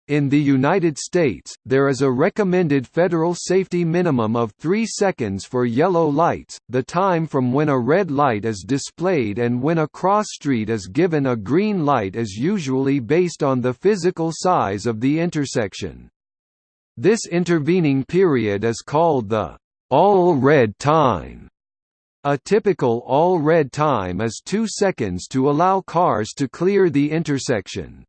In the United States, there is a recommended federal safety minimum of 3 seconds for yellow lights, the time from when a red light is displayed and when a cross street is given a green light is usually based on the physical size of the intersection. This intervening period is called the all-red time. A typical all-red time is 2 seconds to allow cars to clear the intersection.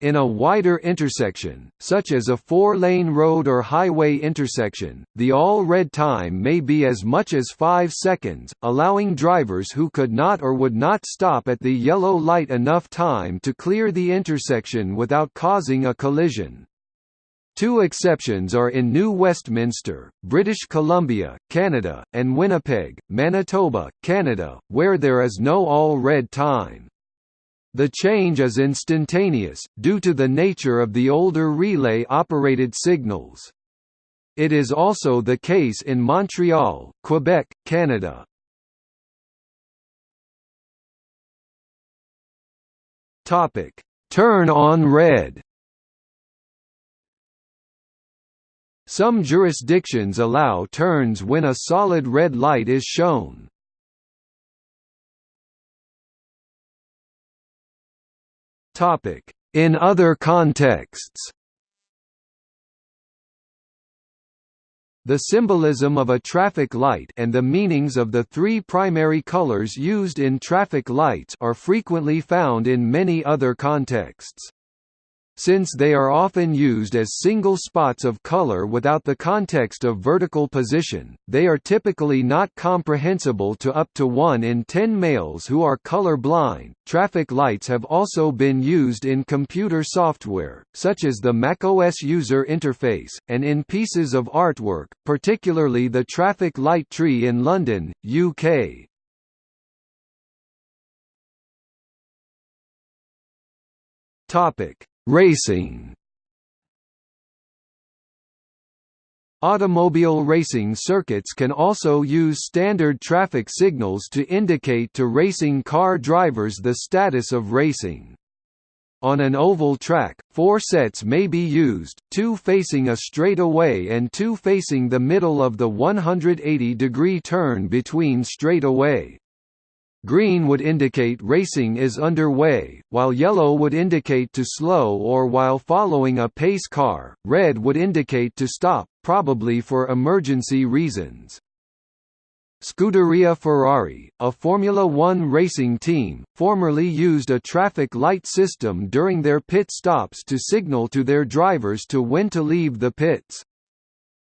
In a wider intersection, such as a four-lane road or highway intersection, the all-red time may be as much as 5 seconds, allowing drivers who could not or would not stop at the yellow light enough time to clear the intersection without causing a collision. Two exceptions are in New Westminster, British Columbia, Canada, and Winnipeg, Manitoba, Canada, where there is no all-red time. The change is instantaneous, due to the nature of the older relay-operated signals. It is also the case in Montreal, Quebec, Canada. Turn on red Some jurisdictions allow turns when a solid red light is shown. In other contexts The symbolism of a traffic light and the meanings of the three primary colors used in traffic lights are frequently found in many other contexts. Since they are often used as single spots of color without the context of vertical position, they are typically not comprehensible to up to 1 in 10 males who are color blind. Traffic lights have also been used in computer software, such as the macOS user interface, and in pieces of artwork, particularly the traffic light tree in London, UK. Topic Racing Automobile racing circuits can also use standard traffic signals to indicate to racing car drivers the status of racing. On an oval track, four sets may be used, two facing a straightaway and two facing the middle of the 180-degree turn between straightaway. Green would indicate racing is underway, while yellow would indicate to slow or while following a pace car, red would indicate to stop, probably for emergency reasons. Scuderia Ferrari, a Formula One racing team, formerly used a traffic light system during their pit stops to signal to their drivers to when to leave the pits.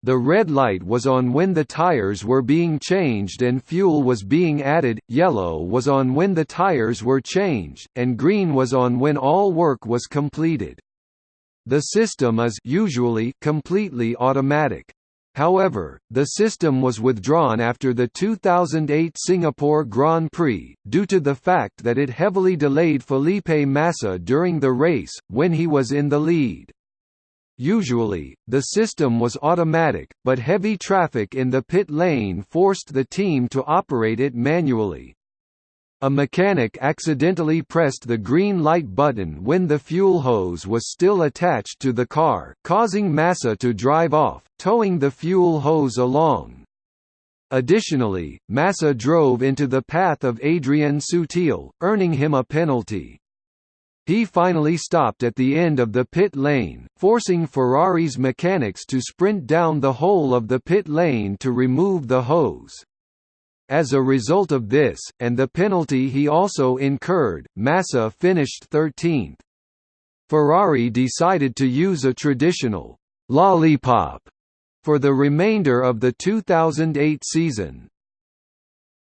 The red light was on when the tires were being changed and fuel was being added, yellow was on when the tires were changed, and green was on when all work was completed. The system is usually completely automatic. However, the system was withdrawn after the 2008 Singapore Grand Prix, due to the fact that it heavily delayed Felipe Massa during the race, when he was in the lead. Usually, the system was automatic, but heavy traffic in the pit lane forced the team to operate it manually. A mechanic accidentally pressed the green light button when the fuel hose was still attached to the car, causing Massa to drive off, towing the fuel hose along. Additionally, Massa drove into the path of Adrian Sutil, earning him a penalty. He finally stopped at the end of the pit lane, forcing Ferrari's mechanics to sprint down the whole of the pit lane to remove the hose. As a result of this, and the penalty he also incurred, Massa finished 13th. Ferrari decided to use a traditional «lollipop» for the remainder of the 2008 season.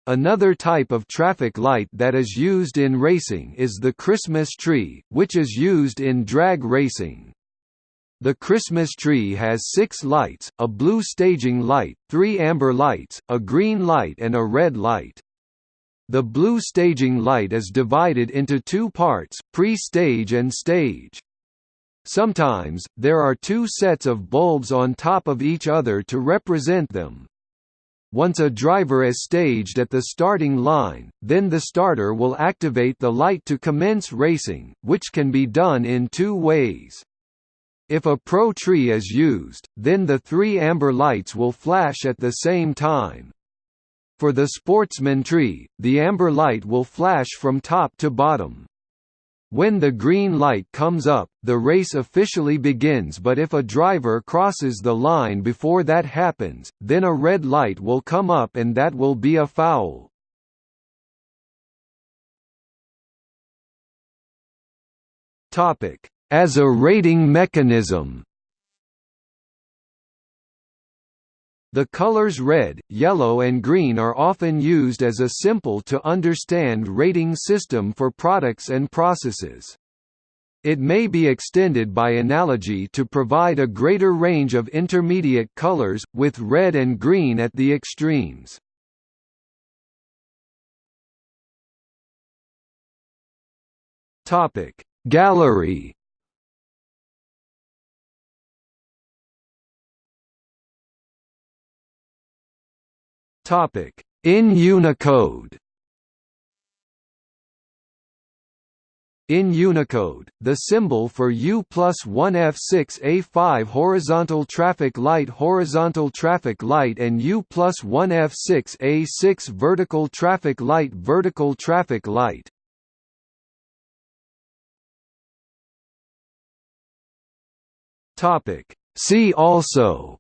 Another type of traffic light that is used in racing is the Christmas tree, which is used in drag racing. The Christmas tree has six lights, a blue staging light, three amber lights, a green light and a red light. The blue staging light is divided into two parts, pre-stage and stage. Sometimes, there are two sets of bulbs on top of each other to represent them. Once a driver is staged at the starting line, then the starter will activate the light to commence racing, which can be done in two ways. If a pro tree is used, then the three amber lights will flash at the same time. For the sportsman tree, the amber light will flash from top to bottom. When the green light comes up, the race officially begins but if a driver crosses the line before that happens, then a red light will come up and that will be a foul. as a rating mechanism. The colors red, yellow and green are often used as a simple-to-understand rating system for products and processes. It may be extended by analogy to provide a greater range of intermediate colors, with red and green at the extremes. Gallery Topic: In Unicode. In Unicode, the symbol for U plus 1F6A5 horizontal traffic light horizontal traffic light and U plus 1F6A6 vertical traffic light vertical traffic light. See also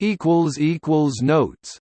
equals equals notes